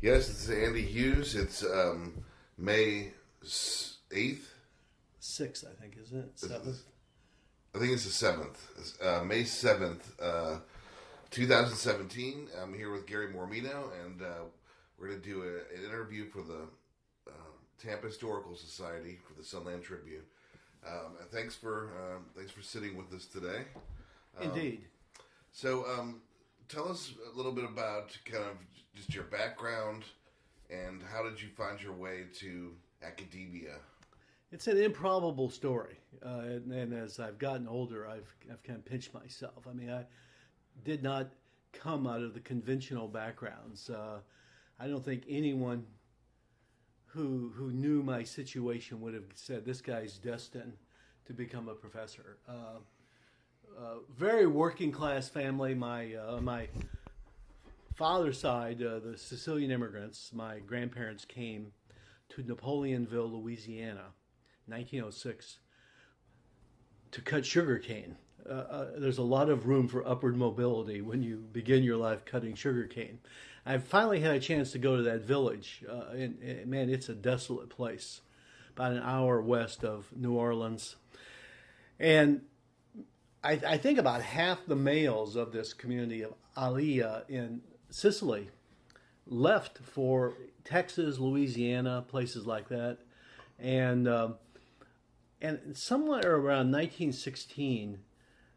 Yes, it's Andy Hughes. It's um, May eighth. Sixth, I think, isn't it? Seventh. I think it's the seventh. Uh, May seventh, uh, two thousand seventeen. I'm here with Gary Mormino, and uh, we're going to do a, an interview for the uh, Tampa Historical Society for the Sunland Tribune. Um, and thanks for uh, thanks for sitting with us today. Um, Indeed. So, um, tell us a little bit about kind of just your background and how did you find your way to academia? It's an improbable story, uh, and, and, as I've gotten older, I've I've kind of pinched myself. I mean, I did not come out of the conventional backgrounds. Uh, I don't think anyone who who knew my situation would have said this guy's destined to become a professor. Uh, uh, very working class family. My uh, my father's side, uh, the Sicilian immigrants. My grandparents came to Napoleonville, Louisiana, 1906, to cut sugar cane. Uh, uh, there's a lot of room for upward mobility when you begin your life cutting sugar cane. I finally had a chance to go to that village, and, and, man, it's a desolate place, about an hour west of New Orleans, and I, I, think about half the males of this community of Alia in Sicily left for Texas, Louisiana, places like that, and um, and somewhere around 1916,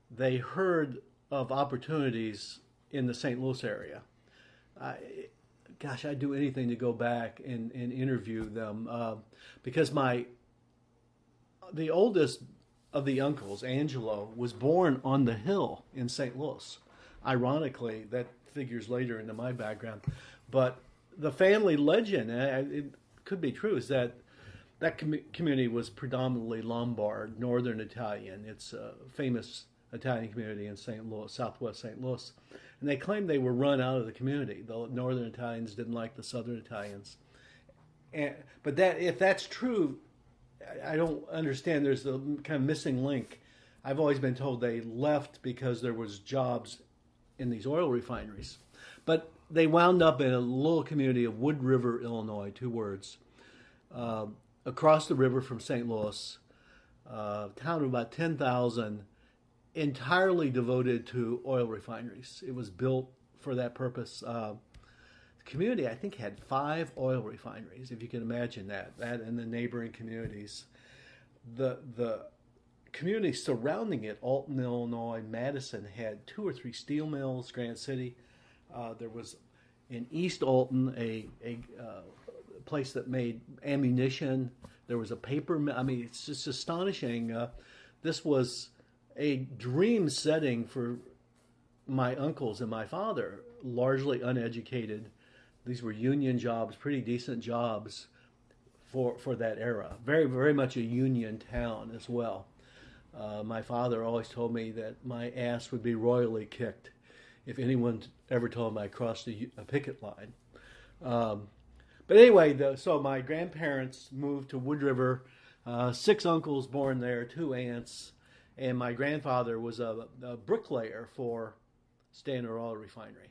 they heard of opportunities in the St. Louis area. I, gosh, I'd do anything to go back and, and interview them uh, because my the oldest of the uncles, Angelo, was born on the hill in St. Louis. Ironically, that figures later into my background, but the family legend, it could be true, is that that com- community was predominantly Lombard, Northern Italian. It's a famous Italian community in St. Louis, Southwest St. Louis, and they claimed they were run out of the community. The Northern Italians didn't like the Southern Italians, and, but that if that's true, I don't understand. There's a kind of missing link. I've always been told they left because there was jobs in these oil refineries, but they wound up in a little community of Wood River, Illinois. Two words. Uh, across the river from St. Louis, uh, town of about 10,000, entirely devoted to oil refineries. It was built for that purpose. Uh, the community, I think, had five oil refineries, if you can imagine that, that and the neighboring communities. The, the community surrounding it, Alton, Illinois, Madison, had two or three steel mills, Granite City. Uh, there was in East Alton a, a uh, place that made ammunition. There was a paper. I mean, it's just astonishing. Uh, this was a dream setting for my uncles and my father, largely uneducated. These were union jobs, pretty decent jobs for for that era. Very very much a union town as well. Uh, my father always told me that my ass would be royally kicked if anyone ever told him I crossed a, a picket line. Um, but anyway, the, so my grandparents moved to Wood River. Uh, six uncles born there, two aunts, and my grandfather was a, a bricklayer for Standard Oil Refinery.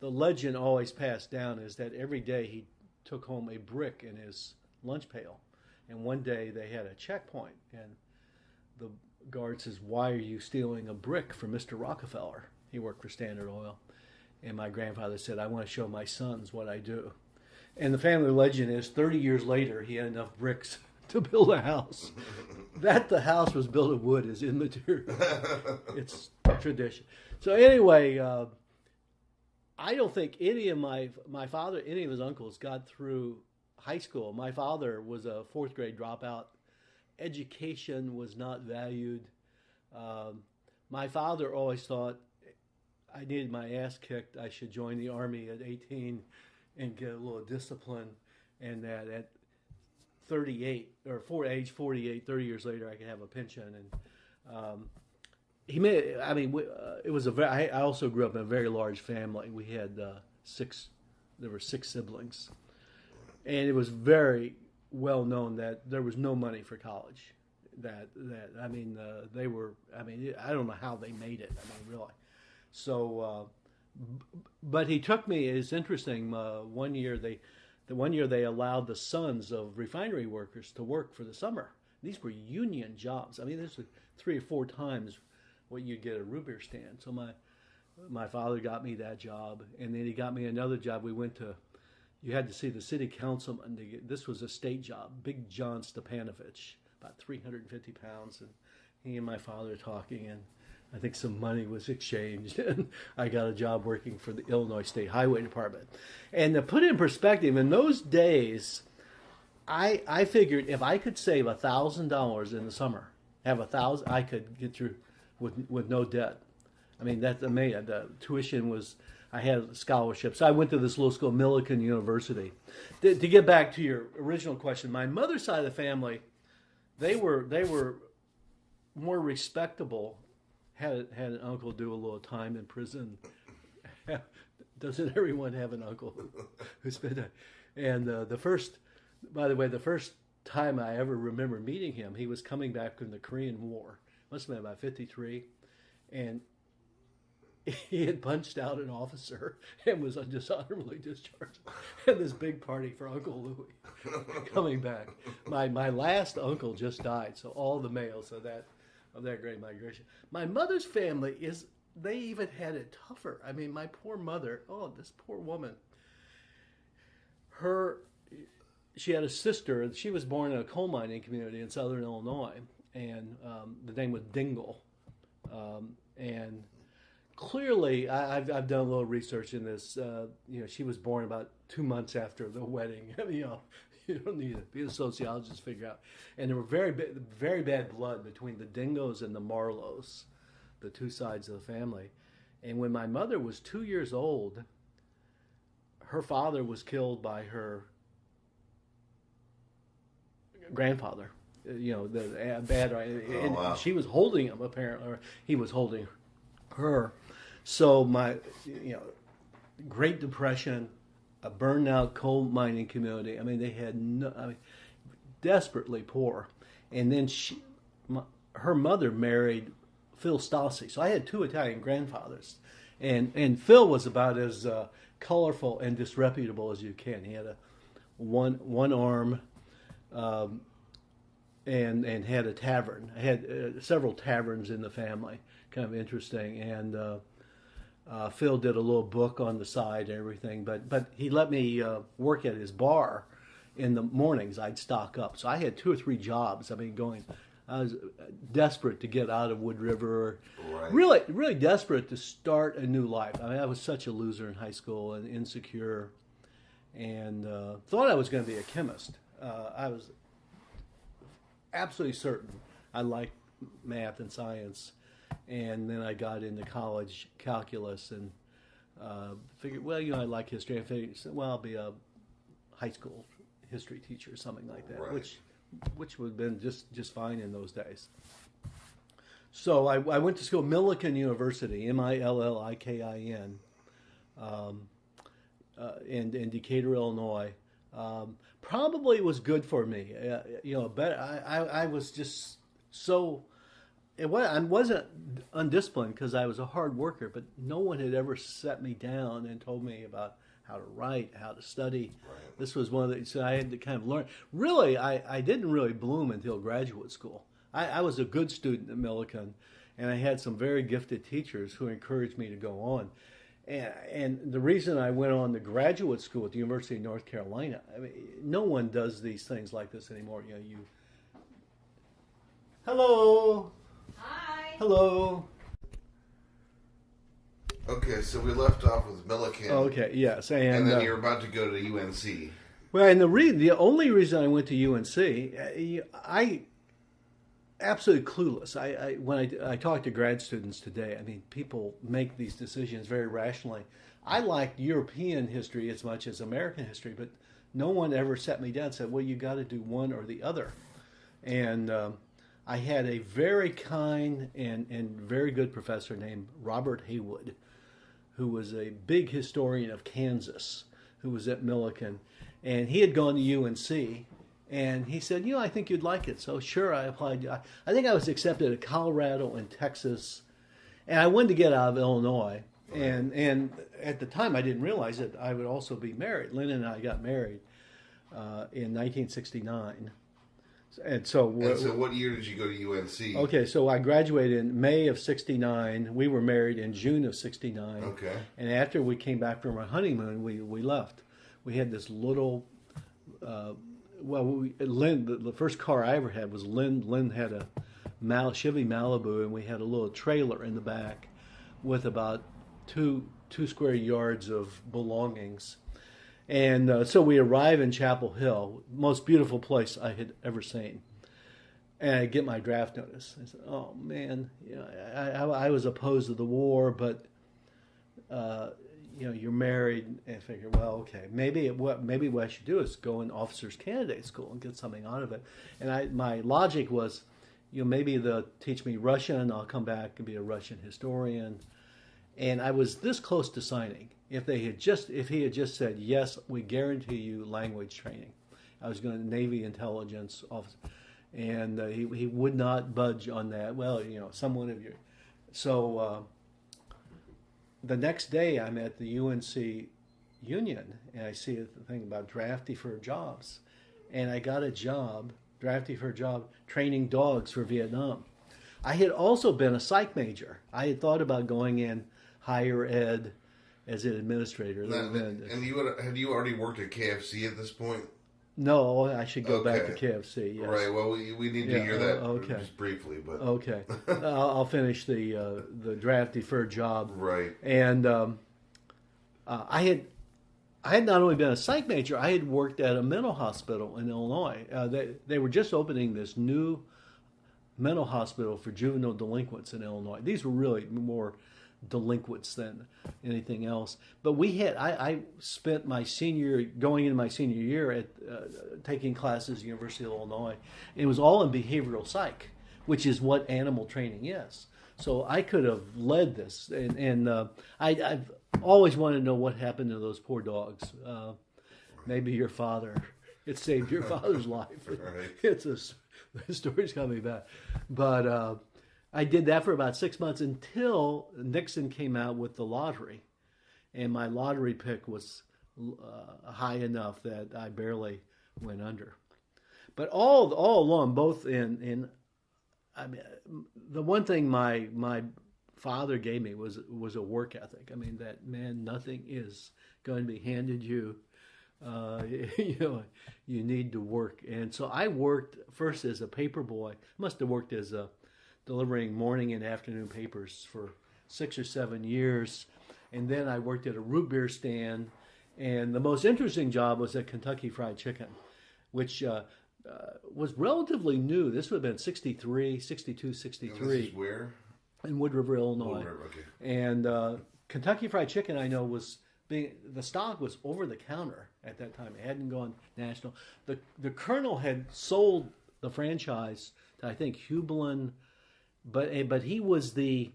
The legend always passed down is that every day he took home a brick in his lunch pail, and one day they had a checkpoint, and the guard says, "Why are you stealing a brick from Mr. Rockefeller?" He worked for Standard Oil, and my grandfather said, "I want to show my sons what I do." And the family legend is 30 years later, he had enough bricks to build a house. that the house was built of wood is immaterial. it's tradition. So anyway, uh, I don't think any of my my father, any of his uncles, got through high school. My father was a fourth grade dropout. Education was not valued. Um, my father always thought I needed my ass kicked. I should join the army at 18 and get a little discipline, and that at 38 or for age 48, 30 years later, I could have a pension. And um, he made. I mean, we, uh, it was a very. I also grew up in a very large family. We had uh, six. There were six siblings, and it was very well known that there was no money for college. That that I mean, uh, they were. I mean, I don't know how they made it. I mean, really. So uh, but he took me. It's interesting. Uh, one year they, the one year they allowed the sons of refinery workers to work for the summer. These were union jobs. I mean, this was three or four times what you'd get a root beer stand. So my my father got me that job, and then he got me another job. We went to you had to see the city councilman. To get, this was a state job. Big John Stepanovich, about 350 pounds, and he and my father talking, and I think some money was exchanged, and I got a job working for the Illinois State Highway Department. And to put it in perspective, in those days, I I figured if I could save a thousand dollars in the summer, have a thousand, I could get through with with no debt. I mean, that's amazing. The tuition was I had scholarships. I went to this little school, Millikin University. To, to, get back to your original question, my mother's side of the family, they were they were more respectable. Had had an uncle do a little time in prison. Doesn't everyone have an uncle who, spent and uh, the first, by the way, the first time I ever remember meeting him, he was coming back from the Korean War. Must have been about fifty three, and he had punched out an officer and was dishonorably discharged. And this big party for Uncle Louis coming back. My my last uncle just died, so all the males of that of that great migration. My mother's family is they even had it tougher. I mean, my poor mother. Oh, this poor woman. Her, she had a sister. She was born in a coal mining community in southern Illinois, and um, the name was Dingle, um, and clearly, I, have I've done a little research in this. Uh, you know, she was born about two months after the wedding. you know, you don't need to be a sociologist to figure out. And there were very very bad blood between the Dingos and the Marlows, the two sides of the family. And when my mother was two years old, her father was killed by her grandfather. You know, the bad. Oh, wow. She was holding him apparently, or he was holding her so my, you know, Great Depression, a burned out coal mining community. I mean, they had no, I mean, desperately poor. And then she, my, her mother married Phil Stassi. So I had two Italian grandfathers, and and Phil was about as uh, colorful and disreputable as you can. He had a one one arm. Um, and and had a tavern. I had uh, several taverns in the family, kind of interesting. And uh, uh, Phil did a little book on the side and everything, but but he let me uh, work at his bar in the mornings. I'd stock up, so I had two or three jobs. I mean, going, I was desperate to get out of Wood River, right. really really desperate to start a new life. I mean, I was such a loser in high school and insecure, and uh, thought I was going to be a chemist. Uh, I was absolutely certain I liked math and science and then I got into college calculus and uh, figured, well, you know, I like history. I figured, well, I'll be a high school history teacher or something like that, right. which which would have been just just fine in those days. So I, I went to school, Millikin University, M I L L I K I N, um, uh, in in Decatur, Illinois. Um, probably was good for me. Uh, you know, but I, I, I was just so it was, I wasn't undisciplined because I was a hard worker, but no one had ever set me down and told me about how to write, how to study. Right. This was one of the, so I had to kind of learn. Really, I, I didn't really bloom until graduate school. I, I was a good student at Millikin, and I had some very gifted teachers who encouraged me to go on. And, and the reason I went on to graduate school at the University of North Carolina, I mean, no one does these things like this anymore. You know, you. Hello. Hi. Hello. Okay, so we left off with Millikin. Okay, yes, and, and then uh, you're about to go to UNC. Well, and the re- the only reason I went to UNC, uh, I absolutely clueless. I, I when I, I talk to grad students today, I mean, people make these decisions very rationally. I liked European history as much as American history, but no one ever sat me down and said, "Well, you got to do one or the other." And um, I had a very kind and, and very good professor named Robert Haywood, who was a big historian of Kansas, who was at Millikin. And he had gone to UNC, and he said, You know, I think you'd like it. So, sure, I applied. I, I think I was accepted at Colorado and Texas. And I wanted to get out of Illinois. and and at the time I didn't realize that I would also be married. Lynn and I got married uh, in 1969, and so, And so, what year did you go to UNC? okay, so I graduated in May of '69. We were married in June of '69. Okay. And after we came back from our honeymoon, we, we left. We had this little, uh, well, we, Lynn, the, the first car I ever had was Lynn. Lynn had a Mal, Chevy Malibu, and we had a little trailer in the back with about two two square yards of belongings. And uh, so we arrive in Chapel Hill, most beautiful place I had ever seen. And I get my draft notice. I said, "Oh man, you know, I, I, I was opposed to the war, but uh, you know, you're married, and figure, well, okay, maybe what maybe what I should do is go in officers candidate school and get something out of it. And I, my logic was, you know, maybe they'll teach me Russian. I'll come back and be a Russian historian. And I was this close to signing. If they had just, if he had just said, yes, we guarantee you language training, I was going to Navy intelligence officer, and uh, he he would not budge on that. Well, you know, someone of you. So uh, the next day, I'm at the UNC Union, and I see a thing about drafty for jobs, and I got a job, drafty for a job, training dogs for Vietnam. I had also been a psych major. I had thought about going in higher ed as an administrator. Now, and you would, had you already worked at KFC at this point? No, I should go back to Okay. KFC. Yes. Right. Well, we, we need to Yeah, hear that uh, okay. just briefly, but Okay, I'll, I'll finish the uh, the drafty for a job. right. And um, uh, I had I had not only been a psych major, I had worked at a mental hospital in Illinois. Uh, they they were just opening this new mental hospital for juvenile delinquents in Illinois. These were really more delinquents than anything else. But we had I, I spent my senior going into my senior year at uh, taking classes at the University of Illinois. It was all in behavioral psych, which is what animal training is. So I could have led this, and, and uh, I, I've always wanted to know what happened to those poor dogs. Uh, maybe your father, it saved your father's life. Right. It's a the story's coming back, but uh, I did that for about six months until Nixon came out with the lottery, and my lottery pick was uh, high enough that I barely went under. But all all along, both in in I mean, the one thing my my father gave me was was a work ethic. I mean, that man, nothing is going to be handed you. Uh, you know, you need to work, and so I worked first as a paper boy. Must have worked as a delivering morning and afternoon papers for six or seven years, and then I worked at a root beer stand. And the most interesting job was at Kentucky Fried Chicken, which uh, uh, was relatively new. This would have been 63, 62, And this 63 is where? in Wood River, Illinois. Wood River, okay. And uh, Kentucky Fried Chicken, I know, was being the stock was over the counter at that time. It hadn't gone national. the The Colonel had sold the franchise to I think Heublein, but eh, but he was the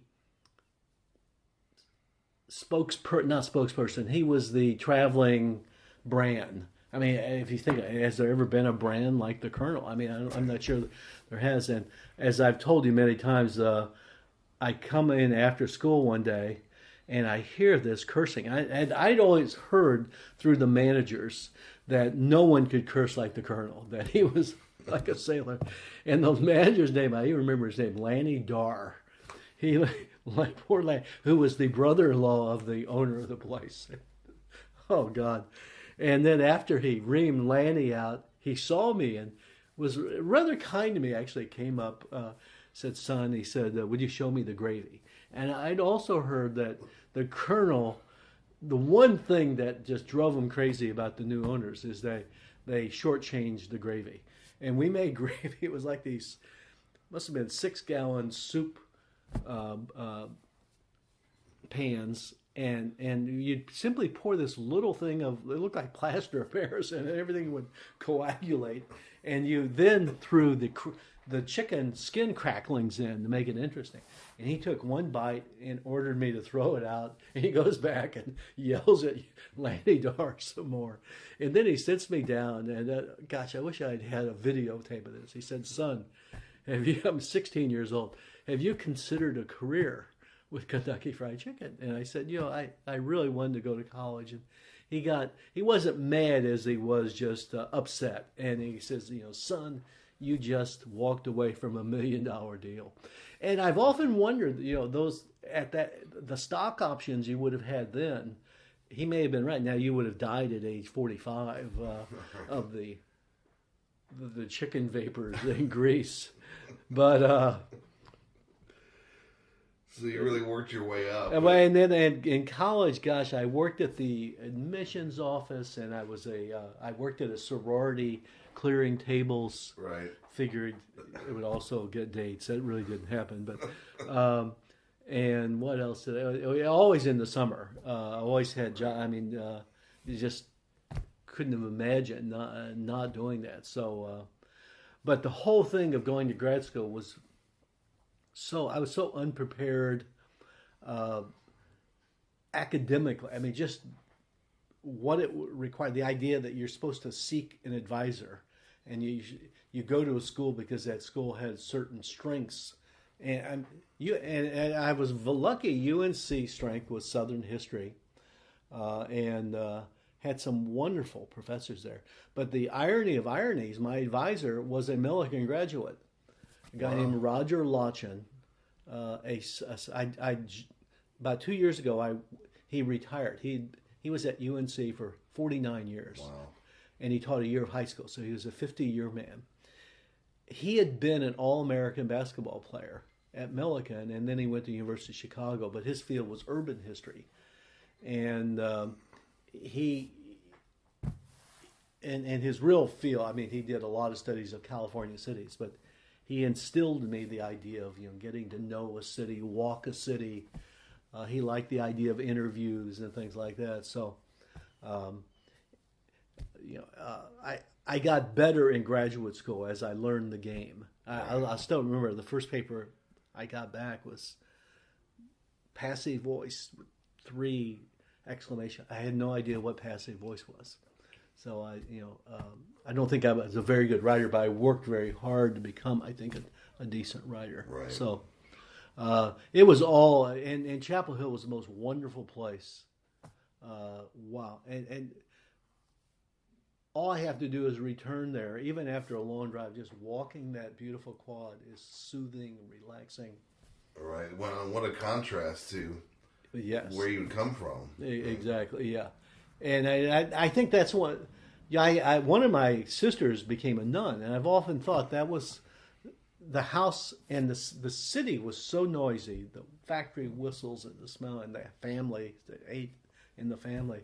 spokesperson, not spokesperson. He was the traveling brand. I mean, if you think, has there ever been a brand like the Colonel? I mean, I am not sure there has. And as I've told you many times, uh, I come in after school one day and I hear this cursing. I, and I'd always heard through the managers that no one could curse like the Colonel, that he was like a sailor. And the manager's name, I even remember his name, Lanny Dar. He, like poor Lanny, who was the brother in law of the owner of the place. Oh God! And then after he reamed Lanny out, he saw me and was rather kind to me. Actually, came up, uh, said, "Son," he said, uh, "Would you show me the gravy?" And I'd also heard that the colonel, the one thing that just drove him crazy about the new owners is they they shortchanged the gravy, and we made gravy. It was like these, must have been six gallon soup uh, uh, pans and and you'd simply pour this little thing of it looked like plaster of paris and everything would coagulate and you then threw the the chicken skin cracklings in to make it interesting and he took one bite and ordered me to throw it out and he goes back and yells at Lanny Dar some more and then he sits me down and uh, gosh I wish I'd had a videotape of this he said son have you I'm 16 years old have you considered a career with Kentucky Fried Chicken. And I said, you know, I, I really wanted to go to college. And he got, he wasn't mad as he was just uh, upset. And he says, you know, son, you just walked away from a million dollar deal. And I've often wondered, you know, those at that, the stock options you would have had then, he may have been right. Now you would have died at age 45 uh, of the, the, the chicken vapors in grease. But, uh, so you really worked your way up. and, and then in, in college, gosh, I worked at the admissions office, and I was a uh, I worked at a sorority clearing tables. Right. Figured it would also get dates. That really didn't happen, but. Um, and what else? Did I, always in the summer. Uh, I always had job. I mean, uh, you just couldn't have imagined not, not doing that. So, uh, but the whole thing of going to grad school was so I was so unprepared uh, academically. I mean, just what it required. The idea that you're supposed to seek an advisor, and you you go to a school because that school has certain strengths, and you and, and I was lucky. UNC strength was Southern history, uh, and uh, had some wonderful professors there. But the irony of ironies, my advisor was a Millikin graduate a guy wow. named Roger Lotchin. Uh, a, a, I, I, about two years ago, I he retired. He he was at UNC for 49 years. Wow. And he taught a year of high school, so he was a 50 year man. He had been an All American basketball player at Millikin, and then he went to University of Chicago. But his field was urban history, and um, he and and his real field. I mean, he did a lot of studies of California cities, but he instilled in me the idea of you know getting to know a city, walk a city. Uh, he liked the idea of interviews and things like that. So, um, you know, uh, I I got better in graduate school as I learned the game. I, I, I, still remember the first paper I got back was passive voice, three exclamation. I had no idea what passive voice was. So I, you know, um, I don't think I was a very good writer, but I worked very hard to become, I think, a, a decent writer. Right. So uh, it was all, and, and Chapel Hill was the most wonderful place. Uh, wow, and and all I have to do is return there, even after a long drive. Just walking that beautiful quad is soothing and relaxing. Right. What what a contrast to yes where you come from. Exactly. Yeah and I, I, think that's what. Yeah, I, I, one of my sisters became a nun, and I've often thought that was the house and the the city was so noisy, the factory whistles and the smell, and the family that ate in the family,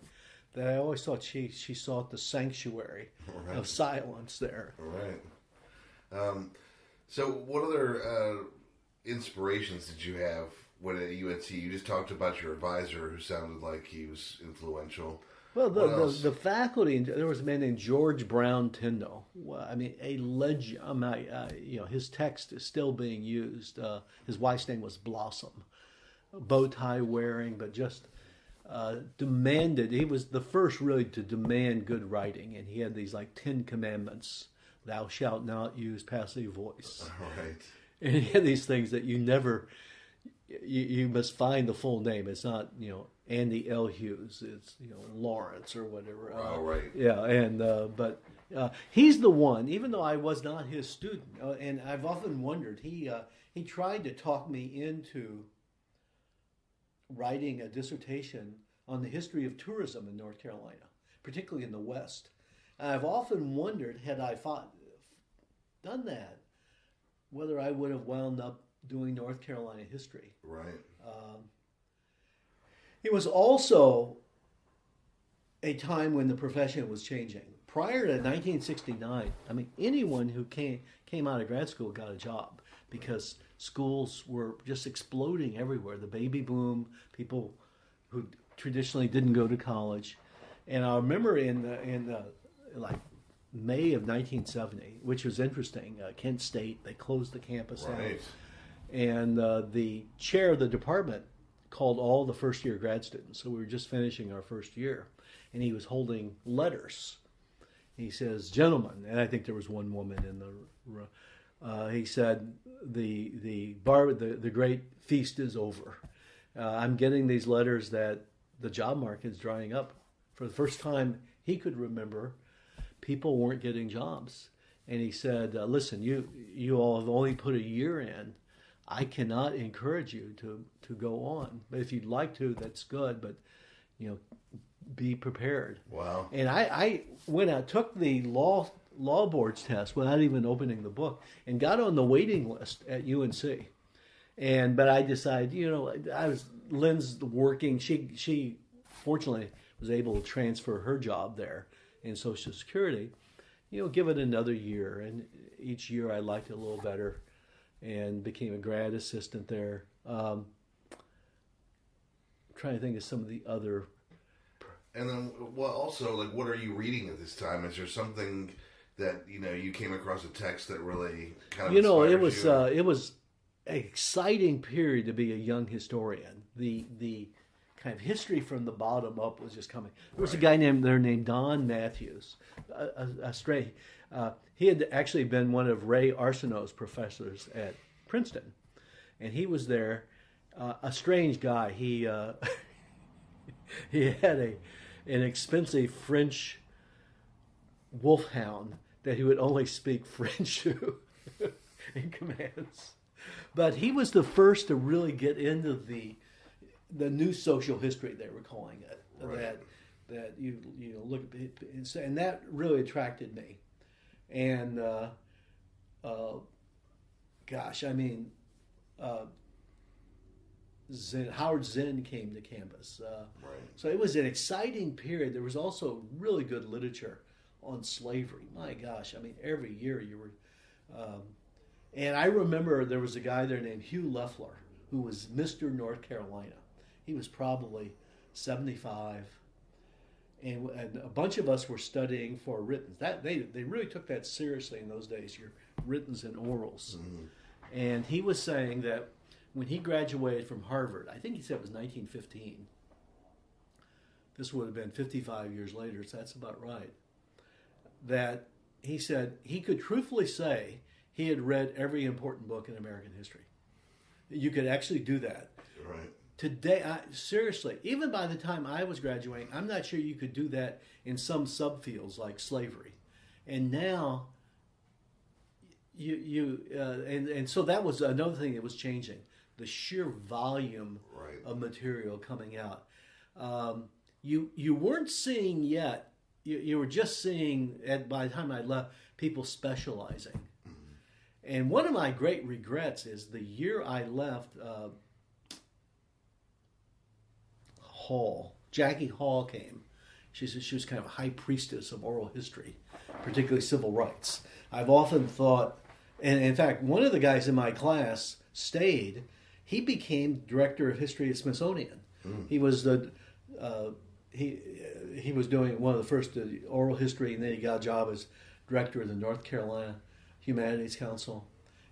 that I always thought she she sought the sanctuary right. of silence there. Right. Um, so, what other uh, inspirations did you have when at UNC? You just talked about your advisor, who sounded like he was influential. Well, the, the, the, faculty, there was a man named George Brown Tindall. Well, I mean, a legend. I mean, uh, you know, his text is still being used. Uh, his wife's name was Blossom, bow tie wearing, but just uh, demanded. He was the first really to demand good writing, and he had these like Ten Commandments: "Thou shalt not use passive voice." Right. And he had these things that you never. You, you must find the full name. It's not you know Andy L. Hughes. It's you know Lawrence or whatever. Uh, oh, right. Yeah, and uh, but uh, he's the one. Even though I was not his student, uh, and I've often wondered, he uh, he tried to talk me into writing a dissertation on the history of tourism in North Carolina, particularly in the West. And I've often wondered, had I fought, done that, whether I would have wound up doing North Carolina history. Right. Um, it was also a time when the profession was changing. Prior to 1969, I mean, anyone who came came out of grad school got a job because schools were just exploding everywhere. The baby boom, people who traditionally didn't go to college, and I remember in the, in the, like May of 1970, which was interesting. Uh, Kent State they closed the campus right. down, and uh, the chair of the department called all the first year grad students. So we were just finishing our first year, and he was holding letters. He says, "Gentlemen," and I think there was one woman in the. Uh, he said, "the the bar the, the great feast is over. uh, I'm getting these letters that the job market is drying up. For the first time he could remember, people weren't getting jobs. And he said, uh, "Listen, you you all have only put a year in. I cannot encourage you to to go on. But if you'd like to, that's good. But you know, be prepared." Wow. And I, I went out, took the law law boards test without even opening the book, and got on the waiting list at UNC. And but I decided, you know, I was Lynn's working. She she fortunately was able to transfer her job there in Social Security. You know, give it another year, and each year I liked it a little better, and became a grad assistant there. Um, trying to think of some of the other And then, well, also, like, what are you reading at this time? Is there something that you know you came across a text that really kind of you know it was uh, it was an exciting period to be a young historian the the kind of history from the bottom up was just coming there was a guy named there named don mathews a, a, a stray uh, he had actually been one of ray arsenault's professors at princeton and he was there uh, a strange guy he uh, he had a an expensive french wolfhound that he would only speak French to in commands. But he was the first to really get into the the new social history they were calling it. Right. That that you you know look at and that really attracted me. And uh, uh, gosh, I mean, uh, Zen, Howard Zinn came to campus. Uh, Right. so it was an exciting period. There was also really good literature on slavery. My gosh, I mean, every year you were. Um, and I remember there was a guy there named Hugh Lefler who was Mr. North Carolina. He was probably 75. And, and a bunch of us were studying for written. That they, they really took that seriously in those days. Your writtens and orals. Mm-hmm. And he was saying that when he graduated from Harvard, I think he said it was 1915. This would have been 55 years later, so that's about right. That he said he could truthfully say he had read every important book in American history. You could actually do that. Right. Today, I, seriously, even by the time I was graduating, I'm not sure you could do that in some subfields like slavery. And now, you you uh, and and so that was another thing that was changing the sheer volume Right. of material coming out. Um, you you weren't seeing yet. You, you were just seeing at by the time I left people specializing. And one of my great regrets is the year I left. Uh, Hall, Jackie Hall came. She said she was kind of a high priestess of oral history, particularly civil rights. I've often thought, and in fact, one of the guys in my class stayed. He became director of history at Smithsonian. He was the uh, he he was doing one of the first uh, oral history, and then he got a job as director of the North Carolina Humanities Council,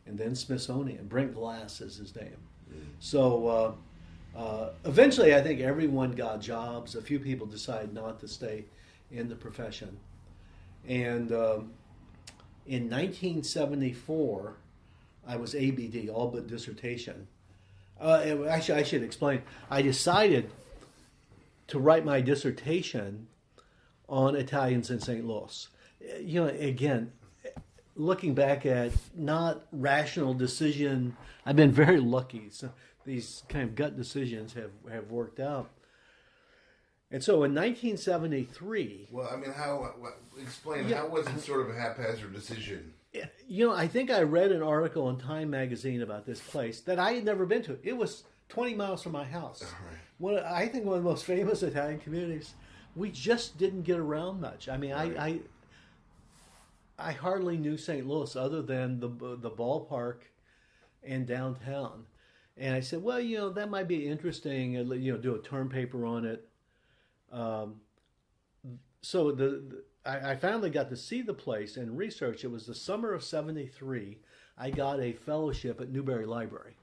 and then Smithsonian. Brent Glass is his name. So. Uh, uh, eventually, I think everyone got jobs. A few people decided not to stay in the profession. And um, in 1974, I was ABD, all but dissertation. Uh, actually, I should explain. I decided to write my dissertation on Italians in St. Louis. You know, again, looking back at not rational decision, I've been very lucky. So these kind of gut decisions have, have worked out. And so in 1973, Well, I mean, how? What, explain Yeah. how was it sort of a haphazard decision? you know, I think I read an article in Time magazine about this place that I had never been to. It was 20 miles from my house. Right. One, I think one of the most famous Italian communities. We just didn't get around much. I mean, Right. I, I I hardly knew St. Louis other than the the ballpark and downtown. And I said, well, you know, that might be interesting. You know, do a term paper on it. Um, so the, the I, I finally got to see the place and research. It was the summer of '73. I got a fellowship at Newberry Library.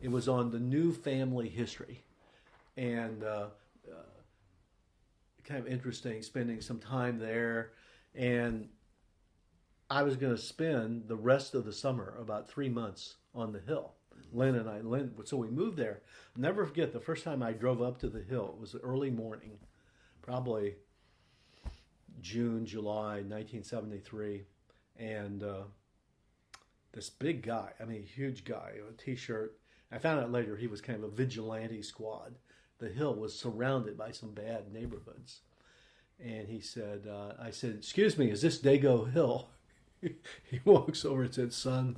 It was on the new family history, and uh, uh, kind of interesting spending some time there. And I was going to spend the rest of the summer, about three months, on the hill. Lynn and I. Lynn, so we moved there. never forget the first time I drove up to the hill. It was early morning, probably June, July, 1973, and uh, this big guy. I mean, huge guy, a t-shirt. I found out later he was kind of a vigilante squad. The hill was surrounded by some bad neighborhoods, and he said, uh, "I said, excuse me, is this Dago Hill?" he walks over and said, "Son."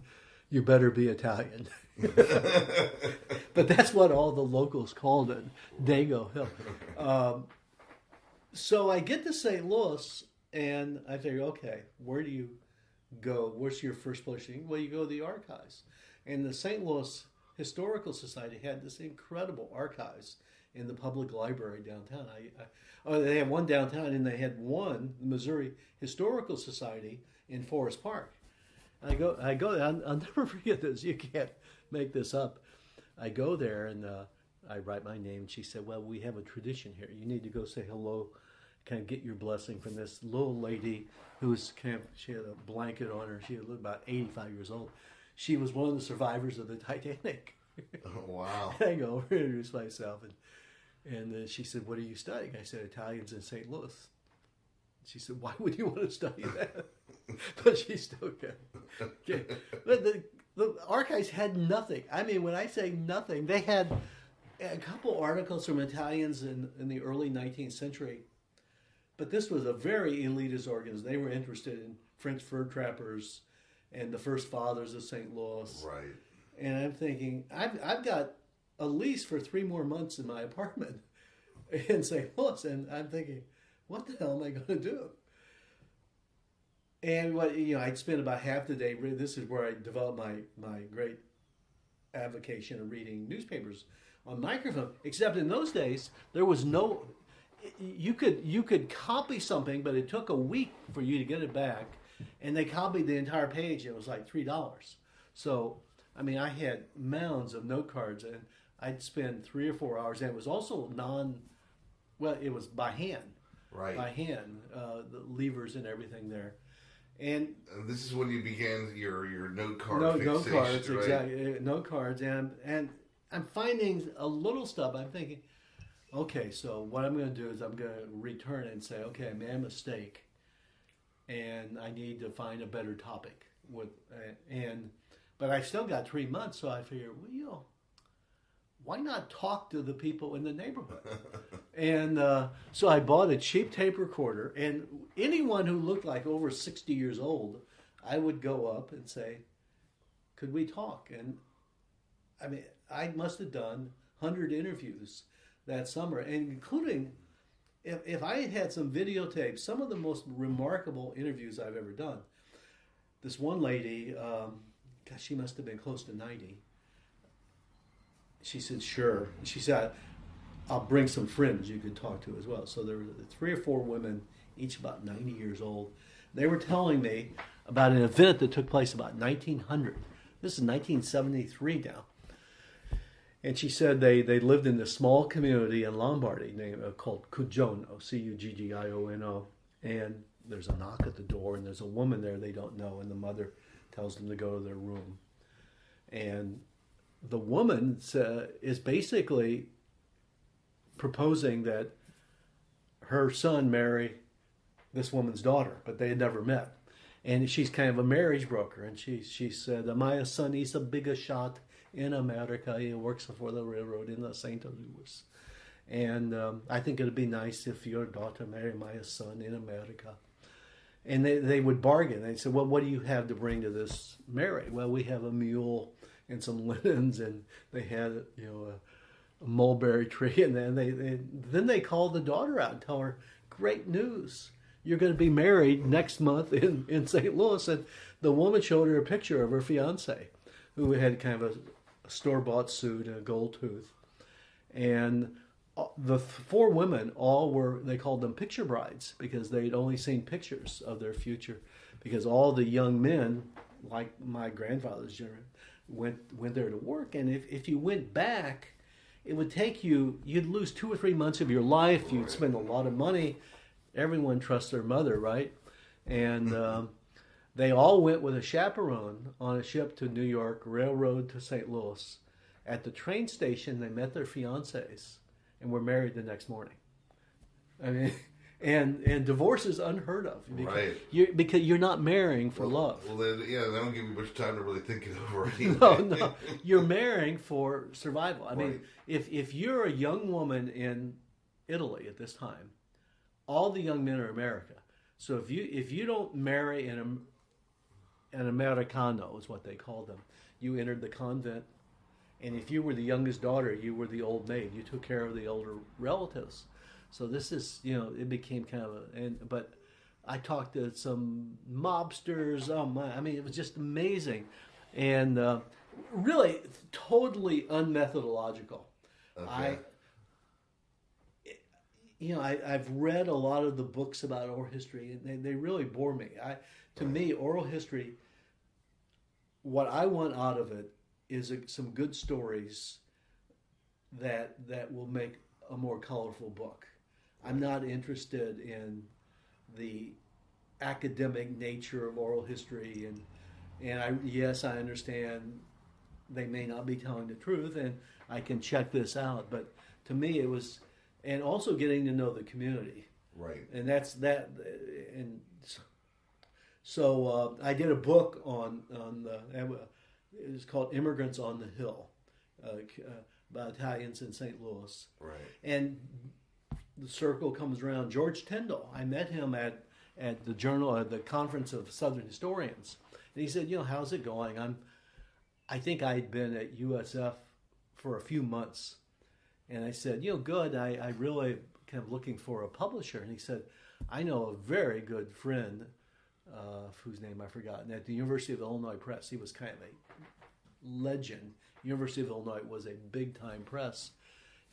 you better be Italian. but that's what all the locals called it, Dago Hill. Um, so I get to St. Louis and I think, okay, where do you go? What's your first place? Well, you go to the archives. And the St. Louis Historical Society had this incredible archives in the public library downtown. I, I, oh, they had one downtown, and they had one, the Missouri Historical Society in Forest Park. I go, I go. I'll, I'll, never forget this. You can't make this up. I go there and uh, I write my name. And she said, "Well, we have a tradition here. You need to go say hello, kind of get your blessing from this little lady who's kind of. She had a blanket on her. She was about eighty-five years old. She was one of the survivors of the Titanic. Oh, wow! I go over and introduce myself, and and uh, she said, "What are you studying?" I said, "Italians in St. Louis." She said, "Why would you want to study that?" but she still can. Okay. But the the archives had nothing. I mean, when I say nothing, they had a couple articles from Italians in, in the early 19th century. But this was a very elitist organization. They were interested in French fur trappers and the first fathers of St. Louis. Right. And I'm thinking, I've, I've got a lease for three more months in my apartment in St. Louis. And I'm thinking, what the hell am I going to do? And what you know, I'd spend about half the day. This is where I developed my my great avocation of reading newspapers on microfilm. Except in those days, there was no. You could you could copy something, but it took a week for you to get it back, and they copied the entire page. And it was like three dollars. So I mean, I had mounds of note cards, and I'd spend three or four hours. And it was also non. Well, it was by hand. Right. By hand, uh, the levers and everything there and, and this is when you began your your note card. No note cards, right? exactly. Uh, note cards, and and I'm finding a little stuff. I'm thinking, okay, so what I'm going to do is I'm going to return and say, okay, I made a mistake, and I need to find a better topic with uh, and. But I still got three months, so I figured, well, you know, why not talk to the people in the neighborhood? and uh, so I bought a cheap tape recorder, and anyone who looked like over 60 years old, I would go up and say, Could we talk? And I mean, I must have done 100 interviews that summer, and including if, if I had had some videotapes, some of the most remarkable interviews I've ever done. This one lady, um, gosh, she must have been close to 90 she said, sure. She said, I'll bring some friends you could talk to as well. So there were three or four women, each about 90 years old. They were telling me about an event that took place about 1900. This is 1973 now. And she said they, they lived in this small community in Lombardy named, uh, called Cuggiono, C U G G I O N O. And there's a knock at the door, and there's a woman there they don't know, and the mother tells them to go to their room. And the woman uh, is basically proposing that her son marry this woman's daughter, but they had never met. And she's kind of a marriage broker. And she, she said, My son is a bigger shot in America. He works for the railroad in the St. Louis. And um, I think it'd be nice if your daughter marry my son in America. And they, they would bargain. They said, Well, what do you have to bring to this marriage? Well, we have a mule and some linens, and they had you know a, a mulberry tree, and then they, they then they called the daughter out and tell her, "Great news! You're going to be married next month in in St. Louis." And the woman showed her a picture of her fiance, who had kind of a, a store bought suit and a gold tooth, and uh, the four women all were they called them picture brides because they'd only seen pictures of their future because all the young men like my grandfather's generation went went there to work. And if, if you went back, it would take you you'd lose two or three months of your life. You'd spend a lot of money. Everyone trusts their mother, right? And um, They all went with a chaperone on a ship to New York, railroad to St. Louis. At the train station, they met their fiancées and were married the next morning. I mean, and and divorce is unheard of because, Right. you're, because you're not marrying for love. Well, then, yeah, they don't give you much time to really think it over. Anyway. No, no, you're marrying for survival. I mean, if if you're a young woman in Italy at this time, all the young men are America. So if you if you don't marry an an Americano is what they called them, you entered the convent, and if you were the youngest daughter, you were the old maid. You took care of the older relatives. So this is you know it became kind of a and but. I talked to some mobsters. Oh my! I mean, it was just amazing, and uh, really totally unmethodological. I, you know, I, I've read a lot of the books about oral history, and they, they really bore me. I, to me, oral history, what I want out of it is a, some good stories that that will make a more colorful book. I'm not interested in the academic nature of oral history, and and I yes, I understand they may not be telling the truth, and I can check this out. But to me, it was, and also getting to know the community, right. and that's that. And so- uh, I did a book on on the. It was called "Immigrants on the Hill," uh, uh, about Italians in St. Louis, Right. and the circle comes around. George Tindall, I met him at at the journal at the conference of Southern historians, and he said, "You know, how's it going? I'm, I think I'd been at USF for a few months, and I said, you know, good. I, I really kind of looking for a publisher, and he said, I know a very good friend, uh, whose name I've forgotten, at the University of Illinois Press. He was kind of a legend. University of Illinois was a big time press,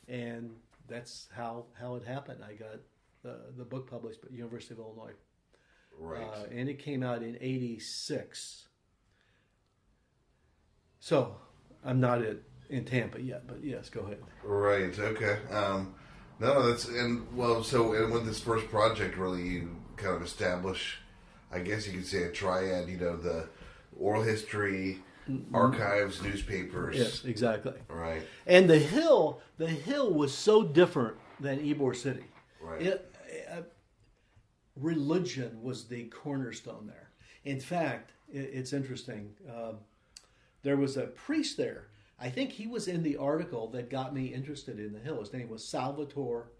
and that's how how it happened. I got the the book published at University of Illinois, Right. uh, and it came out in '86. So I'm not at in Tampa yet, but yes, go ahead. Right. Okay. Um, no, that's and well. So, and with this first project, really, you kind of establish, I guess you could say, a triad. You know, the oral history, archives, newspapers. Yes, exactly. Right. And the hill, the hill was so different than Ybor City. Right. It, uh, religion was the cornerstone there. In fact, it, it's interesting. Um, there was a priest there. I think he was in the article that got me interested in the hill. His name was Salvatore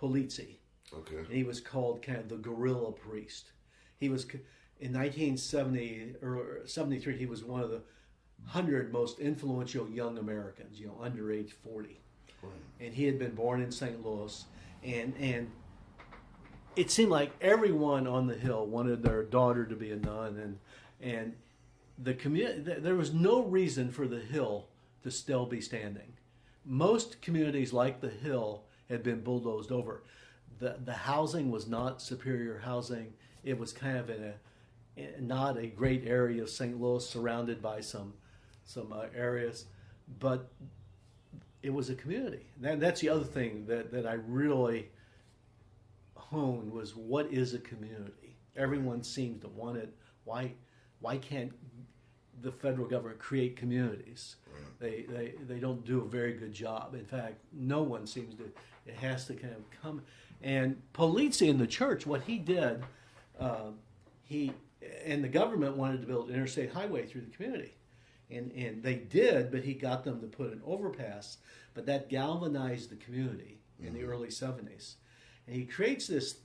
Polizzi. Okay. And he was called kind of the guerrilla priest. He was in 1970 or 73. He was one of the hundred most influential young Americans. You know, under age 40, and he had been born in St. Louis, and and it seemed like everyone on the hill wanted their daughter to be a nun, and and the community. There was no reason for the hill to still be standing. Most communities like the hill had been bulldozed over. The the housing was not superior housing. It was kind of in a not a great area of St. Louis, surrounded by some some uh, areas, but it was a community. That, that's the other thing that, that I really honed was what is a community? Everyone seems to want it. Why why can't the federal government create communities? They, they they don't do a very good job. In fact, no one seems to. It has to kind of come. And Polizzi in the church, what he did, uh, he and the government wanted to build an interstate highway through the community and and they did, but he got them to put an overpass. But that galvanized the community in the mm-hmm. early '70s, and he creates this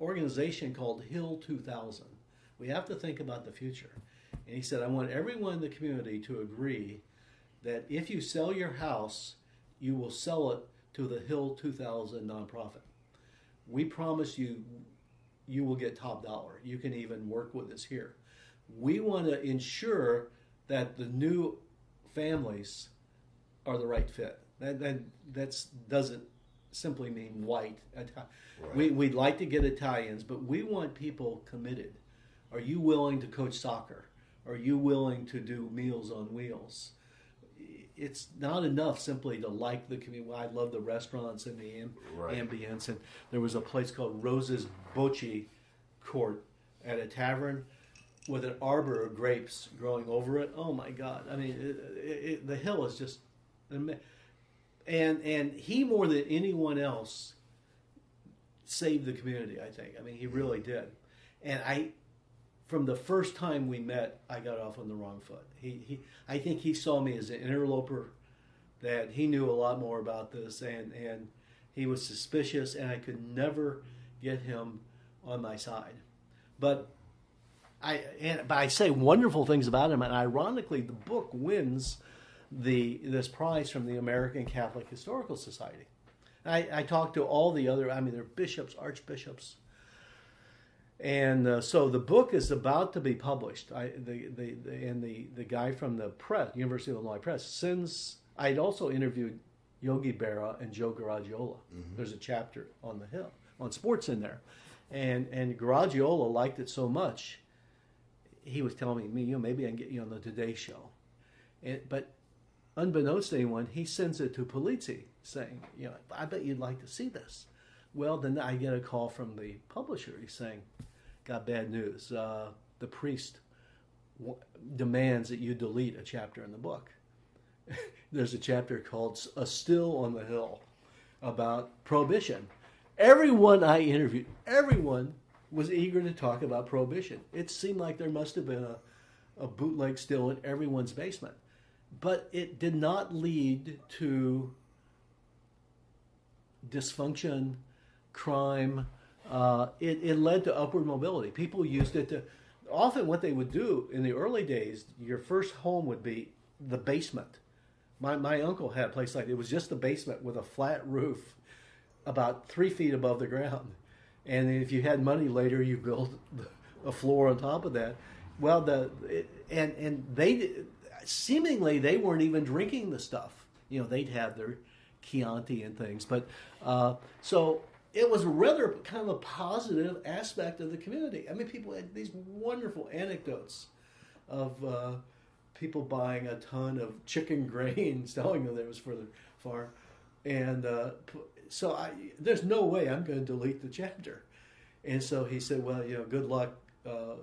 organization called Hill 2000. We have to think about the future, and he said, "I want everyone in the community to agree that if you sell your house, you will sell it to the Hill 2000 nonprofit. We promise you." You will get top dollar. You can even work with us here. We want to ensure that the new families are the right fit. That that that's doesn't simply mean white. Ita- We we'd like to get Italians, but we want people committed. Are you willing to coach soccer? Are you willing to do Meals on Wheels? It's not enough simply to like the community. I love the restaurants and the am- Right. ambience. And there was a place called Rose's Bocce Court at a tavern with an arbor of grapes growing over it. Oh my God! I mean, it, it, the hill is just, and and he more than anyone else saved the community. I think. I mean, he really did. And I, from the first time we met, I got off on the wrong foot. He, he I think he saw me as an interloper, that he knew a lot more about this, and and he was suspicious, and I could never get him on my side. But I and but I say wonderful things about him, and ironically, the book wins the this prize from the American Catholic Historical Society. I, I talked to all the other, I mean, they're bishops, archbishops, and uh, so the book is about to be published. I, the, the, the, and the, the guy from the press, University of Illinois Press, since I'd also interviewed Yogi Berra and Joe Garagiola. Mm-hmm. There's a chapter on the Hill on sports in there, and and Garagiola liked it so much. He was telling me, you know, maybe I can get you on the Today Show, and, but unbeknownst to anyone, he sends it to Polizzi saying, you know, I bet you'd like to see this. Well, then I get a call from the publisher. He's saying, got bad news. Uh, the priest w- demands that you delete a chapter in the book. There's a chapter called A Still on the Hill about prohibition. Everyone I interviewed, everyone was eager to talk about prohibition. It seemed like there must have been a, a bootleg still in everyone's basement. But it did not lead to dysfunction, crime. Uh, it, it led to upward mobility. People used it to. Often, what they would do in the early days, your first home would be the basement. My, my uncle had a place like it was just the basement with a flat roof about three feet above the ground. And if you had money later, you built a floor on top of that. Well, the it, and and they seemingly they weren't even drinking the stuff. You know, they'd have their Chianti and things. But uh, so it was rather kind of a positive aspect of the community. I mean, people had these wonderful anecdotes of uh, people buying a ton of chicken grains, telling them that it was for the farm. And uh, so I, there's no way I'm going to delete the chapter. And so he said, well, you know, good luck uh,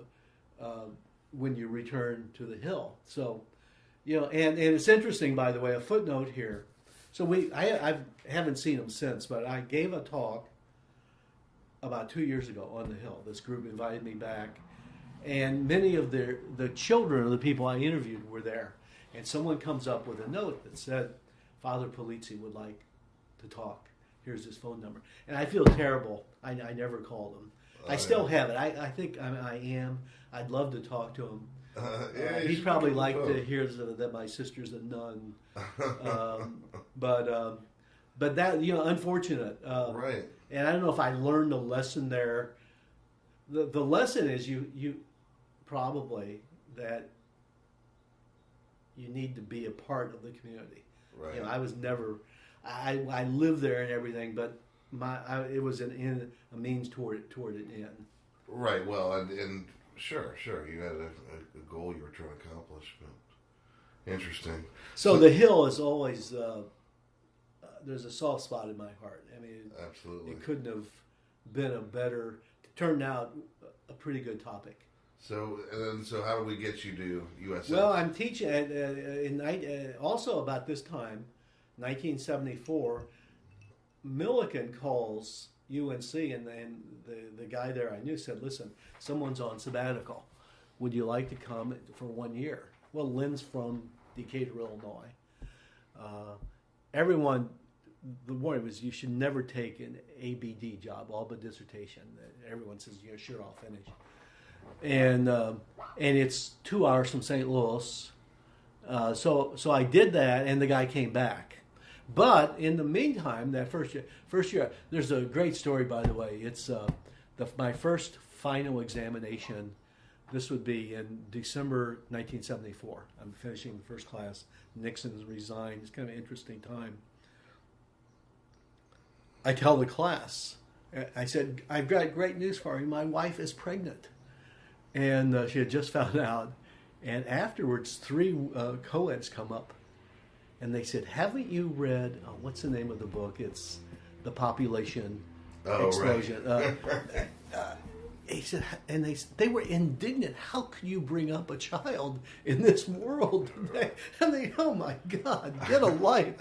uh, when you return to the hill. So, you know, and, and it's interesting, by the way, a footnote here. So we, I, I haven't seen him since, but I gave a talk about two years ago on the Hill. This group invited me back, and many of the the children of the people I interviewed were there. And someone comes up with a note that said, "Father Polizzi would like to talk. Here's his phone number." And I feel terrible. I, I never called him. I still have it. I, I think I, I am. I'd love to talk to him. Uh, yeah, uh, he'd probably like to hear that my sister's a nun, um, but um, but that you know, unfortunate. Uh, right. And I don't know if I learned a lesson there. The the lesson is you you probably that you need to be a part of the community. Right. You know, I was never. I I lived there and everything, but my I, it was an in a means toward toward an end. Right. Well, and and Sure, sure. You had a, a goal you were trying to accomplish, but interesting. So, so the hill is always uh, uh, there's a soft spot in my heart. I mean, absolutely, it couldn't have been a better turned out a pretty good topic. So and then, so how do we get you to USF? Well, I'm teaching at, uh, in uh, also about this time, 1974. Millikin calls UNC, and then the, the guy there I knew said, "Listen, someone's on sabbatical. Would you like to come for one year?" Well, Lynn's from Decatur, Illinois. Uh, everyone, the warning was you should never take an ABD job, all but dissertation. Everyone says, "Yeah, sure, I'll finish." And uh, and it's two hours from St. Louis. Uh, so so I did that, and the guy came back but in the meantime, that first year, first year, there's a great story, by the way. It's uh, the, my first final examination. This would be in December 1974. I'm finishing the first class. Nixon's resigned. It's kind of an interesting time. I tell the class, I said, I've got great news for you. My wife is pregnant. And uh, she had just found out. And afterwards, three uh, co-eds come up and they said, "Haven't you read oh, what's the name of the book? It's the population oh, explosion." Right. uh, uh, he said, and they they were indignant. How could you bring up a child in this world today? And they, oh my God, get a life,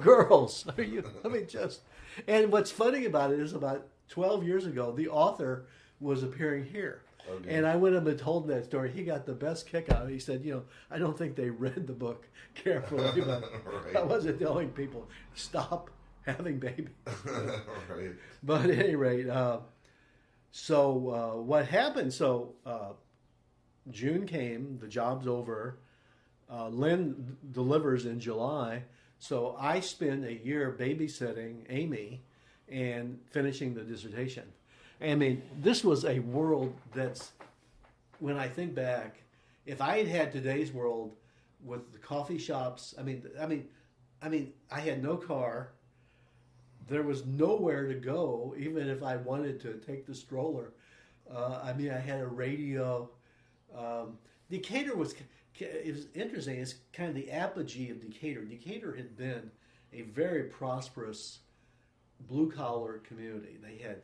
girls. Are you? I mean, just. And what's funny about it is, about twelve years ago, the author was appearing here. Okay. And I went up and told him that story. He got the best kick out of it. He said, You know, I don't think they read the book carefully, but right. I wasn't telling people, stop having babies. right. But at any rate, uh, so uh, what happened? So uh, June came, the job's over. Uh, Lynn delivers in July. So I spent a year babysitting Amy and finishing the dissertation. I mean, this was a world that's, when I think back, if I had had today's world with the coffee shops, I mean, I mean, I mean, I had no car there was nowhere to go, even if I wanted to take the stroller. Uh, I mean, I had a radio. Um, Decatur was it was interesting. It's kind of the apogee of Decatur. Decatur had been a very prosperous blue collar community. They had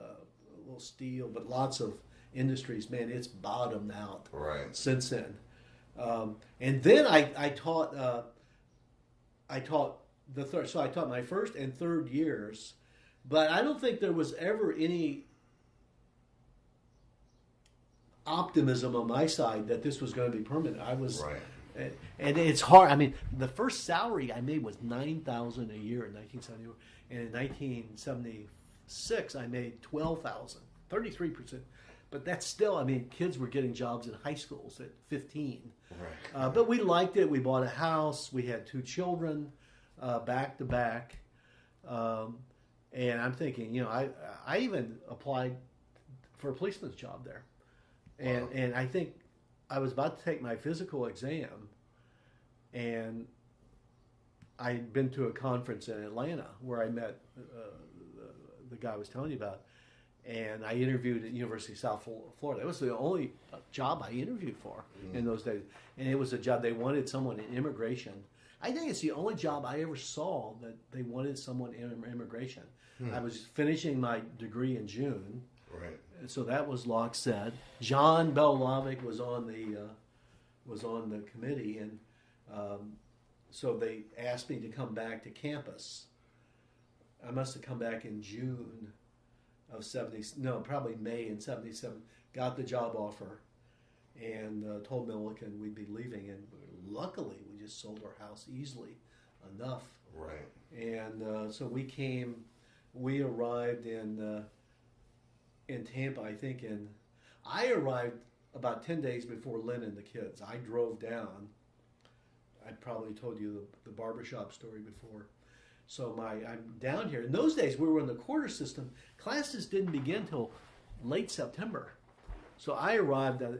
uh, a little steel, but lots of industries. Man, it's bottomed out right. since then. Um, and then I, I taught uh, I taught the third. So I taught my first and third years, but I don't think there was ever any optimism on my side that this was going to be permanent. I was, right. and it's hard. I mean, the first salary I made was nine thousand a year in 1970, and in 1976 I made twelve thousand, 33 percent. But that's still, I mean, kids were getting jobs in high schools at 15. Right. Uh, but we liked it. We bought a house. We had two children uh, back to back. Um, and I'm thinking, you know, I I even applied for a policeman's job there, and wow. and I think I was about to take my physical exam, and I'd been to a conference in Atlanta where I met uh, the, the, guy I was telling you about, and I interviewed at University of South Florida. It was the only job I interviewed for mm-hmm. in those days, and it was a job they wanted someone in immigration I think it's the only job I ever saw that they wanted someone in immigration. Hmm. I was finishing my degree in June. Right. So that was Locke said. John Belohlavek was on the uh, was on the committee, and um, so they asked me to come back to campus. I must have come back in June of seventy. No, probably May in seventy seven. Got the job offer, and uh, told Millikin we'd be leaving, and luckily we just sold our house easily enough. Right. And uh, so we came, we arrived in uh, in Tampa. I think in I arrived about ten days before Lynn and the kids. I drove down. I probably told you the, the barbershop story before. So my I'm down here. In those days, we were in the quarter system. Classes didn't begin till late September. So I arrived. At, uh,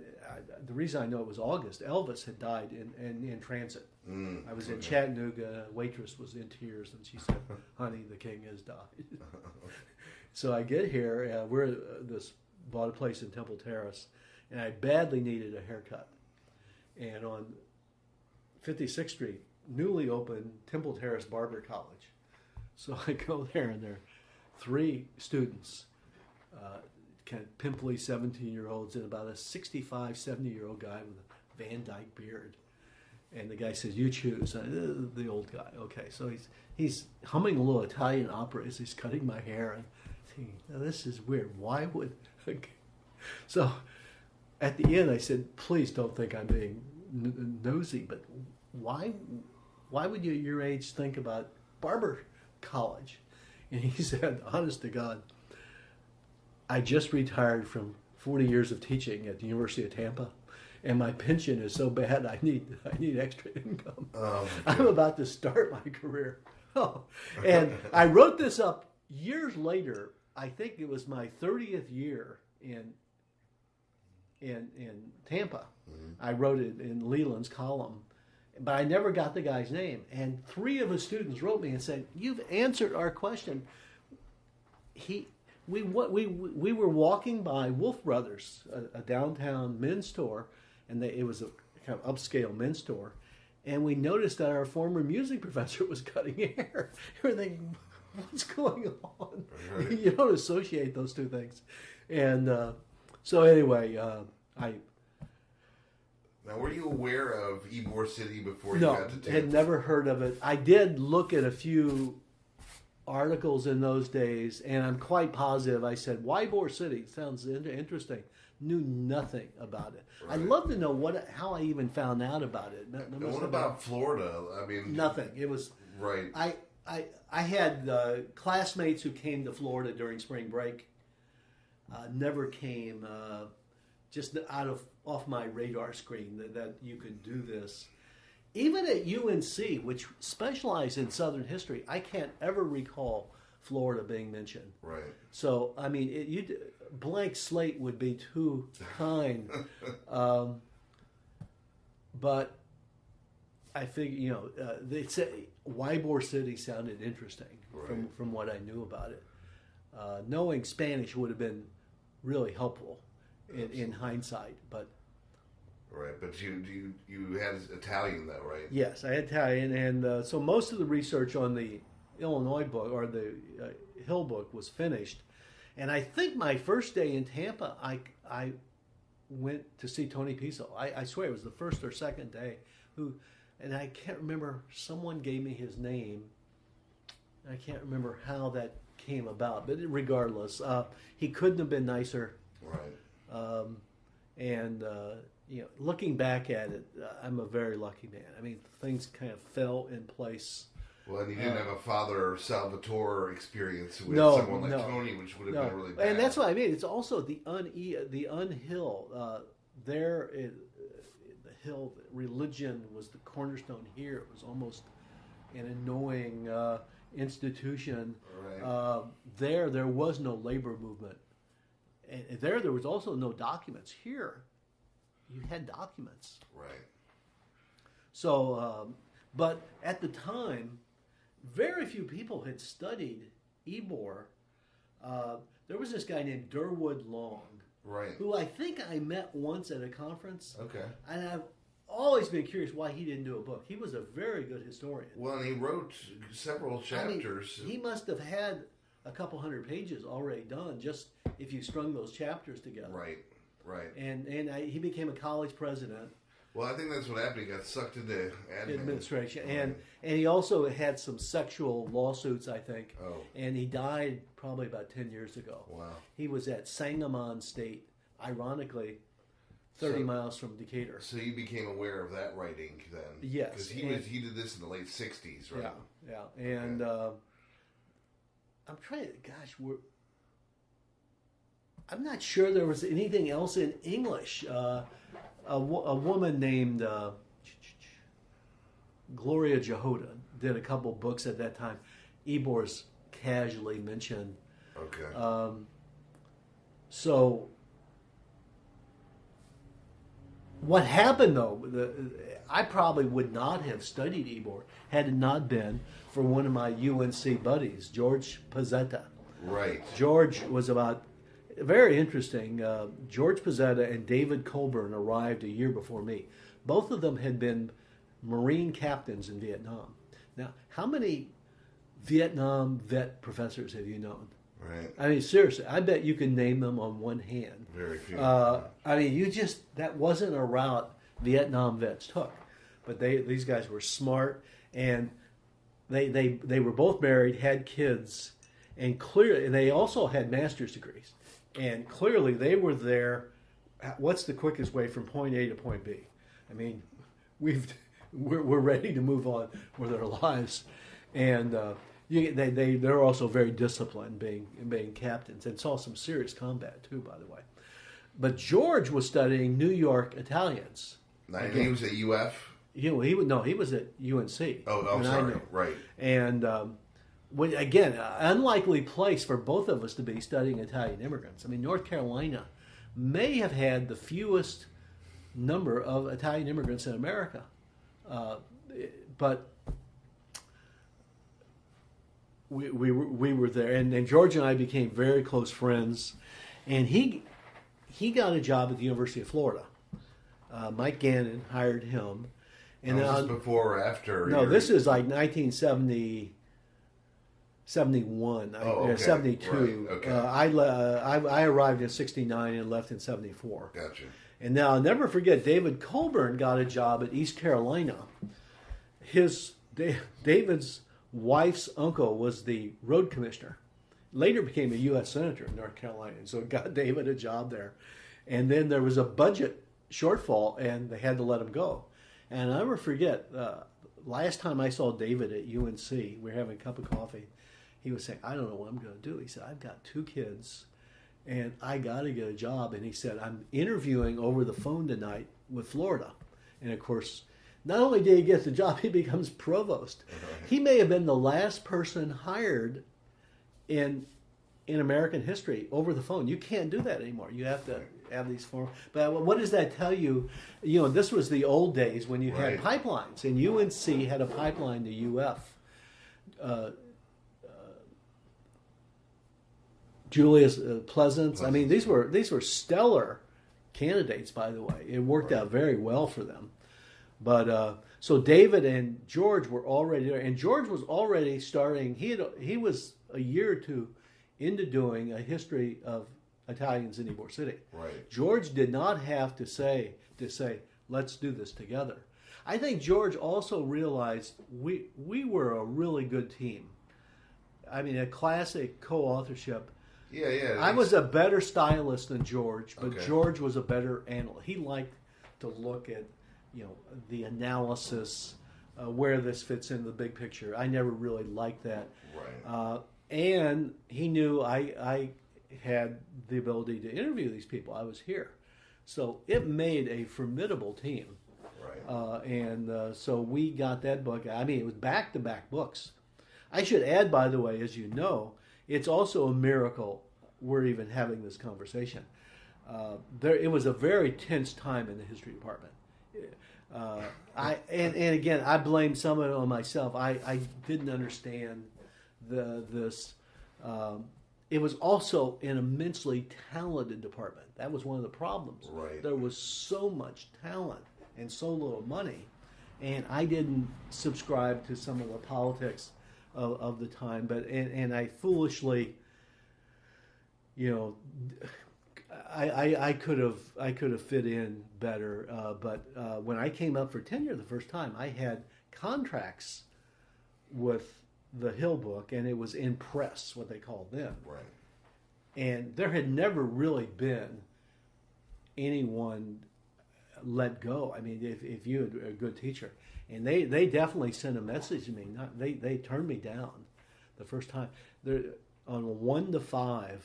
the reason I know it was August. Elvis had died in in, in transit. Mm, I was in Chattanooga. Waitress was in tears, and she said, "Honey, the king has died." so I get here. Uh, we're uh, this bought a place in Temple Terrace, and I badly needed a haircut. And on 56th Street, newly opened Temple Terrace Barber College. So I go there, and there are three students. Uh, kind of pimply 17 year olds and about a 65, 70 year old guy with a Van Dyke beard. And the guy says, "You choose." Uh, the old guy. Okay, so he's he's humming a little Italian opera as he's cutting my hair, and thinking, "This is weird. Why would?" so, at the end, I said, "Please don't think I'm being n- nosy, but why? Why would you, at your age, think about barber college?" And he said, "Honest to God, I just retired from 40 years of teaching at the University of Tampa, and my pension is so bad I need I need extra income. Oh, I'm about to start my career. Oh, and I wrote this up years later. I think it was my 30th year in in in Tampa. Mm-hmm. I wrote it in Leland's column, but I never got the guy's name. And three of his students wrote me and said, "You've answered our question." He we what, we we were walking by Wolf Brothers, a, a downtown men's store, and they, it was a kind of upscale men's store, and we noticed that our former music professor was cutting hair. we thinking, what's going on? Right. you don't associate those two things. And uh, so anyway, uh, I Now, were you aware of Ybor City before you no got to Tampa? had never heard of it. I did look at a few articles in those days, and I'm quite positive. I said Ybor City sounds interesting. Knew nothing about it. I'd love to know what how I even found out about it. There what about Florida? I mean, nothing? It was right? I I I had uh, classmates who came to Florida during spring break. Uh, never came uh, just out of off my radar screen that, that you could do this. Even at UNC, which specialized in Southern history, I can't ever recall Florida being mentioned. Right. So I mean, it, you blank slate would be too kind. um, but I think you know uh, they say Ybor City sounded interesting from from what I knew about it. Uh, knowing Spanish would have been really helpful in, in hindsight. But Right. But you you you had Italian though, right? yes, I had Italian, and uh, so most of the research on the Illinois book or the uh, Hill book was finished. And I think my first day in Tampa, I I went to see Tony Pizzo. I, I swear it was the first or second day. Who, and I can't remember. Someone gave me his name. I can't remember how that came about, but regardless, uh, he couldn't have been nicer. Right. Um, and uh, you know, looking back at it, uh, I'm a very lucky man. I mean, things kind of fell in place. Well, and you didn't have a father Salvatore experience with Uh, No, someone like no. Tony, which would have No, been really bad. and that's what I mean. It's also the un the unhill. Uh, there, religion was the cornerstone. Here, it was almost an annoying uh, institution. Right. Uh, there, there was no labor movement, and and there, there was also no documents. Here, you had documents. Right. So, um, but at the time, very few people had studied Ybor. Uh, there was this guy named Durward Long, Right. who I think I met once at a conference, Okay. and I've always been curious why he didn't do a book. He was a very good historian. Well, and he wrote several I mean, chapters. he must have had a couple hundred pages already done, just if you strung those chapters together. right. Right. And and I, he became a college president. Well, I think that's what happened. He got sucked into admin. administration, Right. and and he also had some sexual lawsuits, I think. Oh. And he died probably about ten years ago. Wow. He was at Sangamon State, ironically, thirty So- miles from Decatur. So you became aware of that writing then? Yes, Because he and- was he did this in the late '60s, right? Yeah, yeah, and uh, I'm trying. to Gosh, we're. I'm not sure there was anything else in English. Uh, a, a woman named uh, Gloria Jahoda did a couple books at that time. Ybor's casually mentioned. Okay. Um, so, what happened though? The, I probably would not have studied Ybor had it not been for one of my UNC buddies, George Pozzetta. right. George was about very interesting. Uh, George Pozzetta and David Colburn arrived a year before me. Both of them had been Marine captains in Vietnam. Now, how many Vietnam vet professors have you known? Right. I mean, seriously, I bet you can name them on one hand. Very few. Uh, I mean, you just that wasn't a route Vietnam vets took, but they these guys were smart and they they they were both married, had kids, and clearly and they also had master's degrees, and clearly they were there. What's the quickest way from point A to point B? I mean, we've we're, we're ready to move on with our lives, and uh, you, they they they're also very disciplined, being being captains, and saw some serious combat too, by the way. But George was studying New York Italians. Now, he was at UF. You know, he would no, he was at UNC. Oh, oh when I sorry. Right. And um, when, again, unlikely place for both of us to be studying Italian immigrants. I mean, North Carolina may have had the fewest number of Italian immigrants in America, uh, but we, we, were, we were there, and, and George and I became very close friends. And he he got a job at the University of Florida. Uh, Mike Gannon hired him, and And then was on- before or after? no, this is like 1970. 71, I- Oh, uh, okay. 72. Right, okay. Uh, I, le- I, I arrived in 69 and left in 74. Gotcha. And now I'll never forget David Colburn got a job at East Carolina. His David's wife's uncle was the road commissioner. Later became a U.S. senator in North Carolina, and so got David a job there. And then there was a budget shortfall, and they had to let him go. And I'll never forget uh, last time I saw David at UNC, we were having a cup of coffee. He was saying, "I don't know what I'm going to do." He said, "I've got two kids." and I got to get a job. And he said, I'm interviewing over the phone tonight with Florida. And of course, not only did he get the job, he becomes provost. He may have been the last person hired in in American history over the phone. You can't do that anymore. You have to have these forms. But what does that tell you? You know, this was the old days when you had pipelines, and UNC had a pipeline to UF. Uh, Julius uh, Pleasants. I mean, these were these were stellar candidates, by the way. It worked out very well for them. But uh, so David and George were already there, and George was already starting. He had he was a year or two into doing a history of Italians in Ybor City. Right. George did not have to say to say let's do this together. I think George also realized we we were a really good team. I mean, a classic co-authorship. Yeah, yeah. I was a better stylist than George, but Okay. George was a better analyst. He liked to look at, you know, the analysis, uh, where this fits into the big picture. I never really liked that. Right. Uh, and he knew I, I had the ability to interview these people. I was here. So it made a formidable team. right. Uh, and uh, so we got that book. I mean, it was back to back books. I should add, by the way, as you know, it's also a miracle we're even having this conversation. Uh, there, it was a very tense time in the history department. Uh, I and, and again, I blame some of it on myself. I, I didn't understand the this. Um, it was also an immensely talented department. That was one of the problems. Right. There was so much talent and so little money, and I didn't subscribe to some of the politics of, of the time. But and, and I foolishly, you know, I, I, I could have I could have fit in better. Uh, but uh, when I came up for tenure the first time, I had contracts with the Hill book, and it was in press, what they called them right. and there had never really been anyone let go. I mean, if, if you had a good teacher, and they, they definitely sent a message to me. Not they they turned me down the first time. They're on one to five,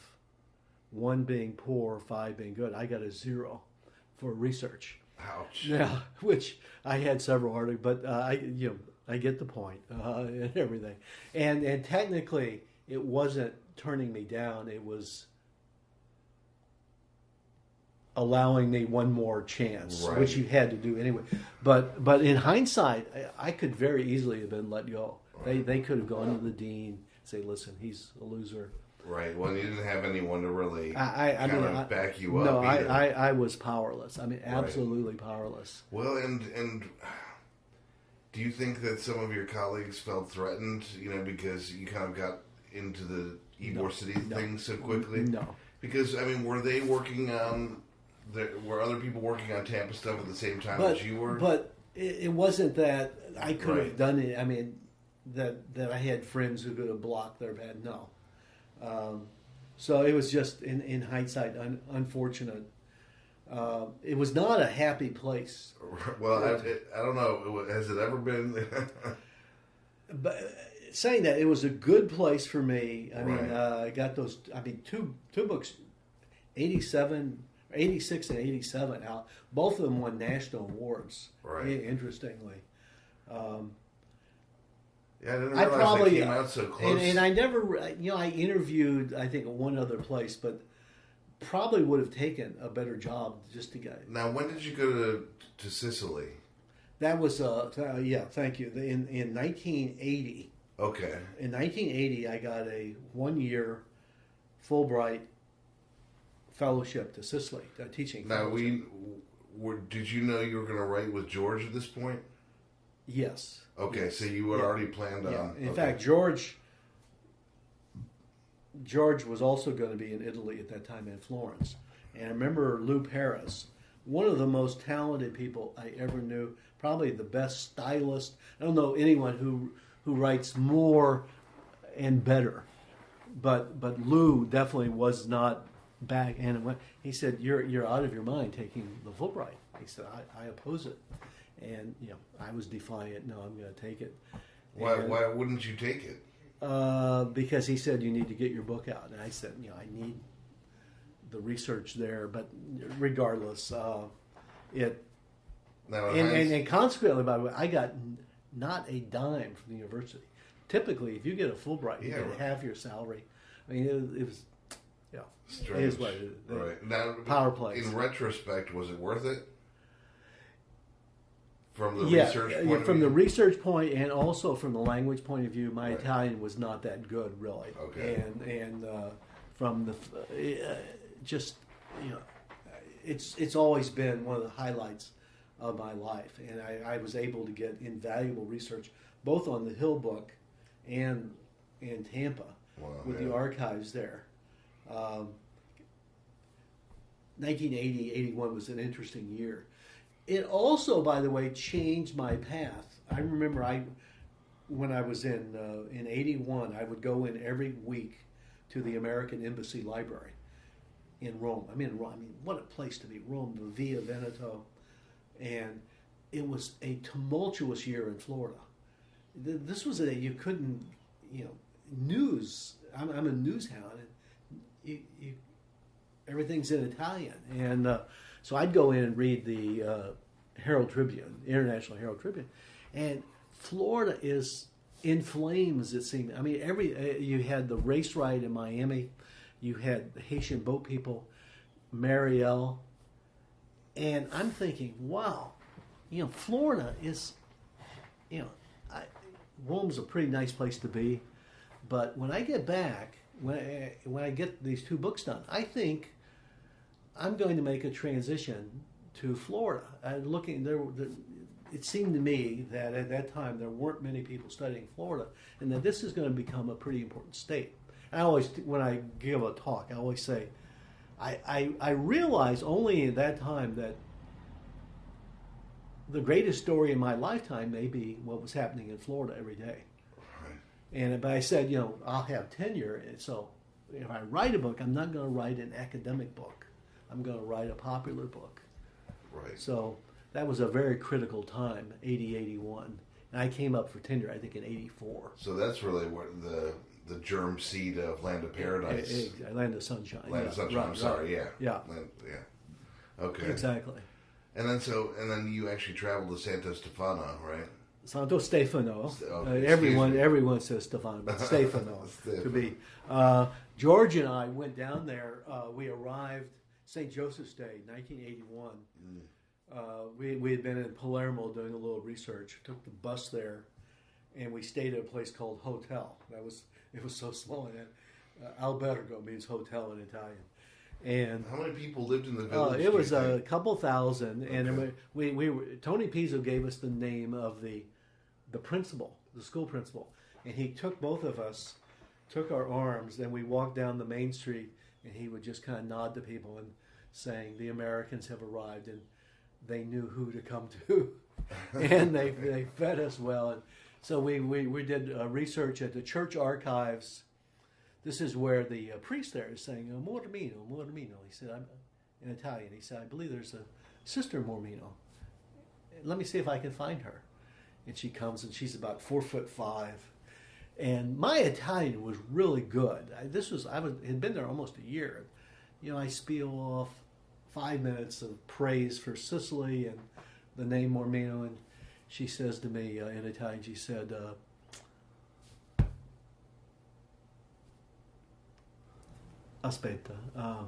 one being poor, five being good. I got a zero for research. Ouch. Yeah, which I had several articles, but uh, I you know I get the point uh, and everything, and and technically it wasn't turning me down; it was allowing me one more chance, Right. which you had to do anyway. But but in hindsight, I, I could very easily have been let go. They they could have gone to the dean, say, "Listen, he's a loser." Right. Well, you didn't have anyone to really I I, I kind mean, of I, back you up. no, I. I I was powerless. I mean, absolutely powerless. Well, and and do you think that some of your colleagues felt threatened? You know, because you kind of got into the Ybor City thing so quickly. No. Because I mean, were they working on? The, were other people working on Tampa stuff at the same time but as you were? but it, it wasn't that I could Right. have done it. I mean, that that I had friends who could have blocked their bad. No, um, so it was just in in hindsight un, unfortunate. Uh, it was not a happy place, well, I, it, I don't know. Has it ever been? but uh, saying that it was a good place for me. I mean, uh, I got those. I mean, two two books, eighty seven. 86 and 87 out both of them won national awards Right. interestingly um, yeah, I didn't I probably they came out so close. And, and I never, you know, I interviewed I think one other place, but probably would have taken a better job just to get. now, when did you go to to Sicily? That was uh, th- yeah, thank you. In in 1980, Okay. in 1980, I got a one year Fulbright fellowship to Sicily, a teaching. Now, fellowship. we were. Did you know you were going to write with George at this point? Yes. Okay, Yes. so you had Yeah. already planned on. Yeah. In okay. fact, George George was also going to be in Italy at that time in Florence. And I remember Lou Pérez, one of the most talented people I ever knew, probably the best stylist. I don't know anyone who who writes more and better, but but Lou definitely was not back. And went, he said, "You're you're out of your mind taking the Fulbright." He said, "I, I oppose it," and you know I was defiant. No, I'm going to take it. Why, And- why wouldn't you take it? uh, because he said you need to get your book out, and I said, you know, I need the research there. But regardless, uh, it Now, and, and, and consequently, by the way, I got not a dime from the university. Typically, if you get a Fulbright, you Yeah, get right. half your salary. I mean, it, it was, yeah, Strange. it is what it is. Right now, Power plays. In retrospect, was it worth it? From the yeah, research yeah, point of from the research point and also from the language point of view, my Right. Italian was not that good, really. Okay. And and uh, from the uh, just you know, it's it's always been one of the highlights of my life, and I, I was able to get invaluable research both on the Hill book and in Tampa Wow, with yeah. the archives there. Um, 1980, 81 was an interesting year. It also, by the way, changed my path. I remember I, when I was in uh, in 81, I would go in every week to the American Embassy Library in Rome. I mean, I mean, what a place to be! Rome, the Via Veneto, and it was a tumultuous year in Florida. This was a you couldn't, you know, news. I'm, I'm a news hound, and you, you everything's in Italian, and uh, so I'd go in and read the uh, Herald Tribune, International Herald Tribune, and Florida is in flames. It seemed. I mean, every uh, you had the race riot in Miami, you had the Haitian boat people, Mariel, and I'm thinking, wow, you know, Florida is, you know, I, Rome's a pretty nice place to be, but when I get back, when I, when I get these two books done, I think I'm going to make a transition to Florida. And looking there, there, it seemed to me that at that time there weren't many people studying Florida, and that this is going to become a pretty important state. I always, when I give a talk, I always say, I, I, I realized only at that time that the greatest story in my lifetime may be what was happening in Florida every day. And but I said, you know, I'll have tenure, and so if I write a book, I'm not going to write an academic book. I'm going to write a popular book. Right. So that was a very critical time, 80, 81. And I came up for tenure, I think, in 84. So that's really what the the germ seed of Land of Paradise. Land of Sunshine. Land yeah, of Sunshine. right, I'm right. sorry. Yeah. Yeah. Land, yeah. Okay. Exactly. And then so and then you actually traveled to Santo Stefano, right? Santo Stefano. Oh, Uh, everyone, me. everyone says Stefano, but Stefano to Stefano. be. Uh, George and I went down there. Uh, we arrived St. Joseph's Day, 1981. Mm. Uh, we we had been in Palermo doing a little research. Took the bus there, and we stayed at a place called Hotel. That was it was so small. And uh, albergo means hotel in Italian, and How many people lived in the uh, village? it was a couple thousand, and we, we we were, Tony Pizzo gave us the name of the the principal, the school principal, and he took both of us, took our arms, and we walked down the main street, and he would just kind of nod to people and saying, "The Americans have arrived," and they knew who to come to, and they they fed us well, and so we we, we did uh, research at the church archives. This is where the uh, priest there is saying, oh, Mormino, Mormino. He said, I'm in Italian. He said, I believe there's a sister Mormino. Let me see if I can find her. And she comes and she's about four foot five. And my Italian was really good. I, this was, I was, had been there almost a year. You know, I spiel off five minutes of praise for Sicily and the name Mormino. And she says to me uh, in Italian, she said, uh, aspetta, uh,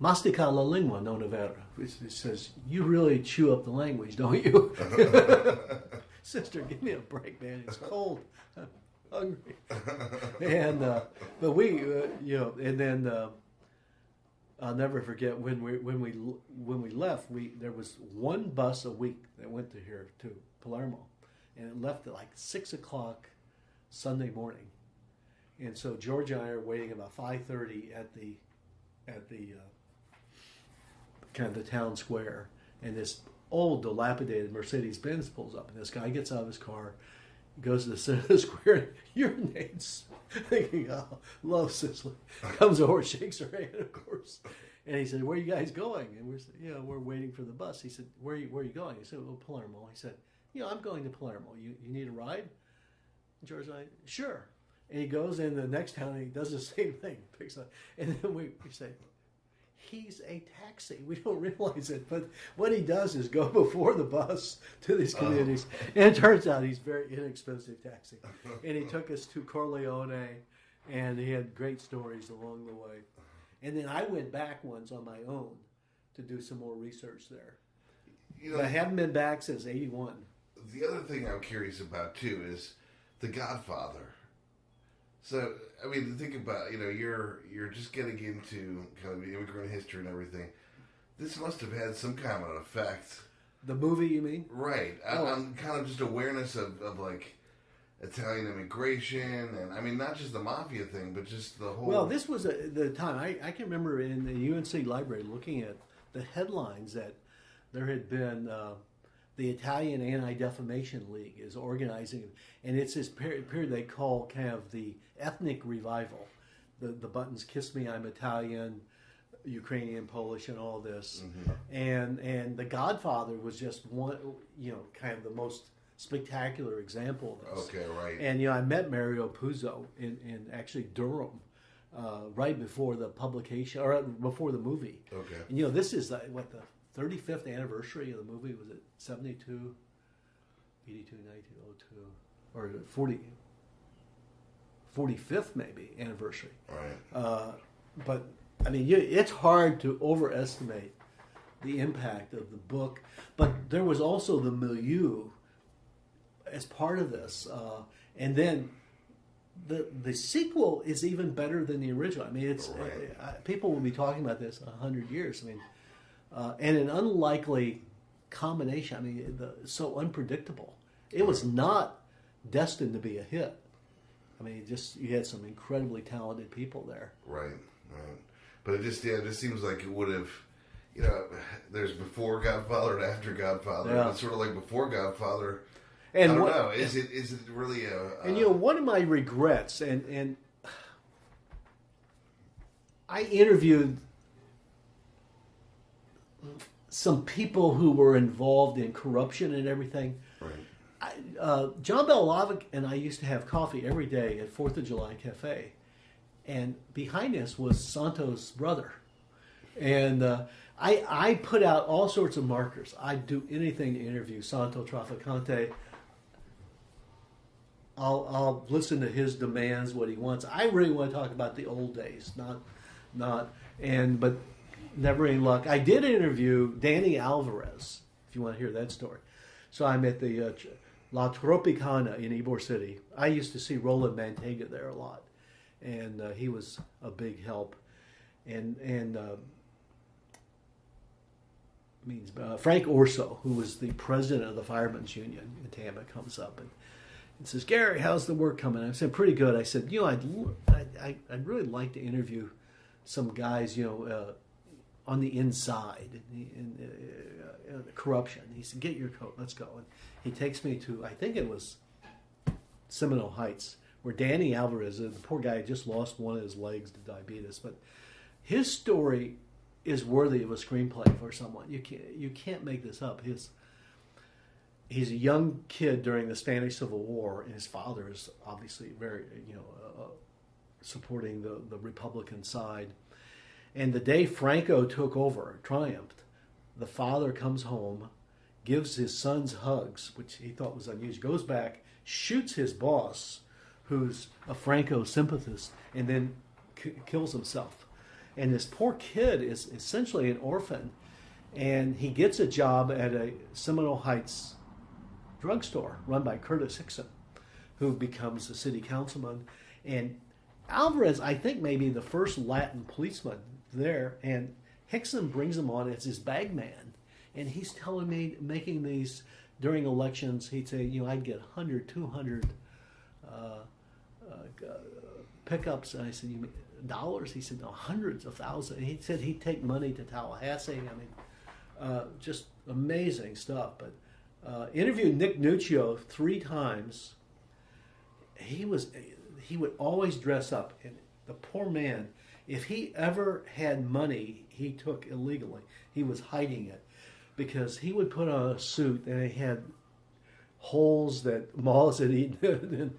mastica la lingua non è vero. It says, you really chew up the language, don't you? Sister, give me a break, man. It's cold. Hungry. and, uh, but we, uh, you know, and then, uh, I'll never forget when we when we when we left. We there was one bus a week that went to here to Palermo, and it left at like six o'clock Sunday morning. And so George and I are waiting about five thirty at the at the uh, kind of the town square, and this old dilapidated Mercedes Benz pulls up, and this guy gets out of his car, goes to the center of the square, and urinates, thinking, "Oh, love Sicily." Comes over, shakes her hand, of course. And he said, "Where are you guys going?" And we're, you know, we're waiting for the bus. He said, "Where are you, where are you going?" He said, "Well, Palermo." He said, "You know, I'm going to Palermo. You, you need a ride?" And George and I, "Sure." And he goes in the next town and he does the same thing, picks up, and then we, we say, "He's a taxi." We don't realize it, but what he does is go before the bus to these oh. communities, and it turns out he's very inexpensive taxi. And he took us to Corleone, and he had great stories along the way. And then I went back once on my own to do some more research there. You But I haven't been back since '81. the other thing I'm curious about too is The Godfather. So, I mean, think about you know you're you're just getting into kind of immigrant history and everything. This must have had some kind of an effect, The movie, you mean? right? I, Oh. I'm kind of just awareness of, of like Italian immigration, and I mean not just the mafia thing, but just the whole. Well, this was a, the time I, I can remember in the UNC library looking at the headlines that there had been uh, the Italian Anti Defamation League is organizing, and it's this period, period they call kind of the ethnic revival. The the buttons "Kiss Me, I'm Italian," Ukrainian, Polish, and all this, and and The Godfather was just one, you know, kind of the most spectacular example of this. okay, right. And you know, I met Mario Puzo in, in actually Durham, uh, right before the publication or before the movie. okay. And you know, this is uh, what the 35th anniversary of the movie was it 72, 82, 92, or 40, 45th maybe anniversary. Right. Uh, but I mean, you, it's hard to overestimate the impact of the book. But there was also the milieu as part of this, uh, and then the the sequel is even better than the original. I mean, it's Right. uh, uh, people will be talking about this a hundred years. I mean, uh, and an unlikely combination. I mean, the, so unpredictable. It was not destined to be a hit. I mean, just you had some incredibly talented people there. Right, right. But it just yeah, it just seems like it would have, you know, there's before Godfather and after Godfather. Yeah. It's sort of like before Godfather. And I don't what- know. Is it is it really a? a And you know, one of my regrets, and and I interviewed some people who were involved in corruption and everything. right, I, uh, John Belohlavek and I used to have coffee every day at Fourth of July Cafe, and behind us was Santos' brother, and uh, I I put out all sorts of markers. I'd do anything to interview Santo Trafficante. I'll I'll listen to his demands, what he wants. I really want to talk about the old days, not not and but never any luck. I did interview Danny Alvarez, if you want to hear that story. So I'm at the uh, La Tropicana in Ybor City. I used to see Roland Manteiga there a lot, and uh, he was a big help. And and uh, means uh, Frank Orso, who was the president of the Firemen's Union in Tampa, comes up and, and says, "Gary, how's the work coming?" I said, "Pretty good." I said, "You know, I'd l- I, I, I'd really like to interview some guys, you know." Uh, on the inside in, uh, uh, corruption. He said, "Get your coat, let's go." And he takes me to, I think it was Seminole Heights, where Danny Alvarez, uh, the poor guy, just lost one of his legs to diabetes, but his story is worthy of a screenplay for someone. You can't you can't make this up. His he's a young kid during the Spanish Civil War, and his father is obviously very you know uh, uh, supporting the the Republican side. And the day Franco took over, triumphed, the father comes home, gives his sons hugs, which he thought was unusual, goes back, shoots his boss, who's a Franco sympathist, and then k- kills himself. And this poor kid is essentially an orphan, and he gets a job at a Seminole Heights drugstore run by Curtis Hickson, who becomes a city councilman. And Alvarez, I think, may be the first Latin policeman there, and Hickson brings him on as his bag man. And he's telling me, making these during elections, he'd say, you know, I'd get 100, 200 uh, uh, pickups. And I said, "You mean dollars?" He said, "No, hundreds of thousands." He said he'd take money to Tallahassee. I mean, uh, just amazing stuff. But uh, interviewed Nick Nuccio three times. He was he would always dress up, and the poor man. If he ever had money he took illegally, he was hiding it because he would put on a suit and it had holes that moths had eaten.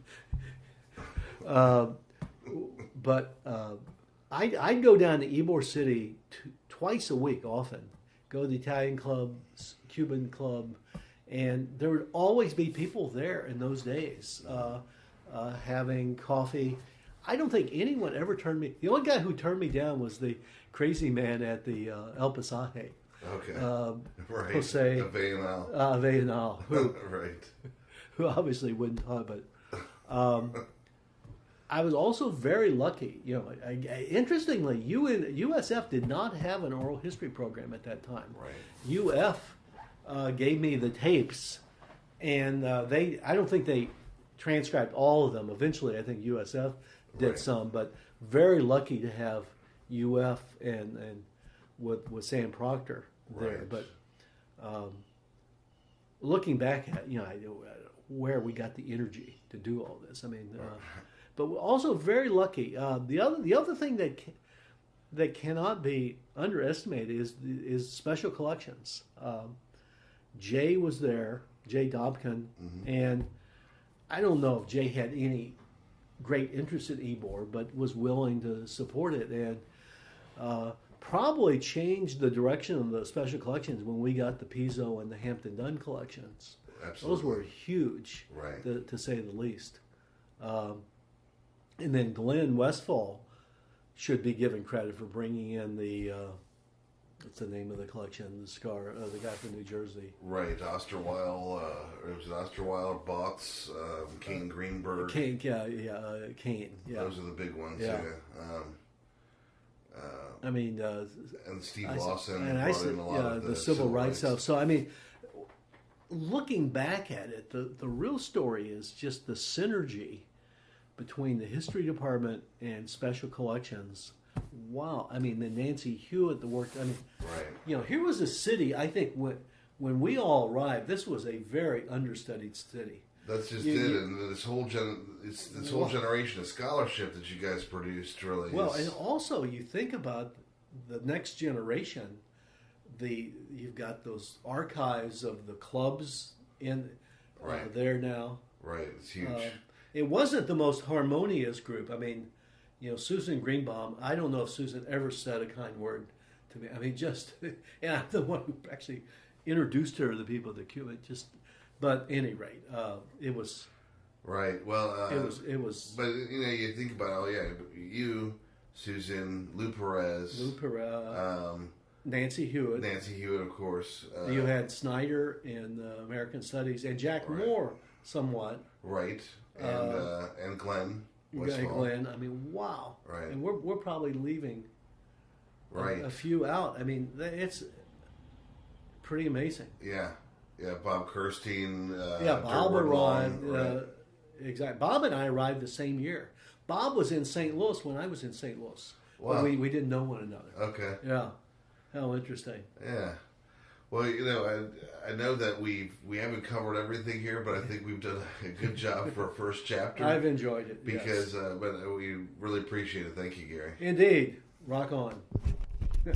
uh, but uh, I'd, I'd go down to Ybor City twice a week, often. Go to the Italian club, Cuban club, and there would always be people there in those days uh, uh, having coffee. I don't think anyone ever turned me. The only guy who turned me down was the crazy man at the uh, El Pasaje, Okay. um, right. Jose- Avenal. uh, who right. who obviously wouldn't talk, but um, I was also very lucky. You know, I, I, interestingly, UN, USF did not have an oral history program at that time. Right. UF uh, gave me the tapes, and uh, they I don't think they transcribed all of them. Eventually, I think USF did Right. some, but very lucky to have UF and and with with Sam Proctor there. Right. But um, looking back at you know where we got the energy to do all this. I mean, uh, but we're also very lucky. Uh, the other the other thing that that cannot be underestimated is is special collections. Um, Jay was there, Jay Dobkin, and I don't know if Jay had any great interest in Ybor, but was willing to support it and uh, probably changed the direction of the special collections when we got the Pizzo and the Hampton Dunn collections. Absolutely. Those were huge, Right. to, to say the least. Um, and then Glenn Westfall should be given credit for bringing in the uh, what's the name of the collection? The scar, uh, the guy from New Jersey. Right. Osterweil. Uh, it was Osterweil, Botts, um, Kane Greenberg. Kane, yeah, yeah, uh, Kane, yeah. Those are the big ones. Yeah. Yeah. Um, uh, I mean, uh, and Steve I, Lawson and I said, in a lot yeah, of the, civil, rights stuff. stuff. So I mean, looking back at it, the the real story is just the synergy between the history department and special collections. Wow, I mean, the Nancy Hewitt, the work. I mean, Right. you know, here was a city. I think when when we all arrived, this was a very understudied city. That's just You- it, you- and this whole gen, it's, this whole Well- generation of scholarship that you guys produced really. Well, is, and also you think about the next generation. The you've got those archives of the clubs in uh, there now. right, it's huge. Uh, it wasn't the most harmonious group. I mean, you know, Susan Greenbaum. I don't know if Susan ever said a kind word to me. I mean, just and I'm the one who actually introduced her to the people at the Cuba. Just, but at any rate, uh, it was right. Well, uh, it was it was But you know, you think about oh yeah, you, Susan, Lou Pérez, Lou Pérez, um, Nancy Hewitt. Nancy Hewitt, of course. Uh, You had Snyder in uh, American Studies and Jack Right. Moore, somewhat. right, and Uh, uh, and Glenn You got Glenn. I mean, wow. Right. And we're, we're probably leaving Right. a, few out. I mean, it's pretty amazing. Yeah, yeah. Bob Kerstein. Uh, yeah, Bob Durward Long, arrived. right. Uh, exactly. Bob and I arrived the same year. Bob was in St. Louis when I was in St. Louis. But Wow. we, we didn't know one another. okay. Yeah. How interesting. Yeah. Well, you know, I, I know that we we haven't covered everything here, but I think we've done a good job for a first chapter. I've enjoyed it. yes. because, uh, but we really appreciate it. Thank you, Gary. Indeed. Rock on.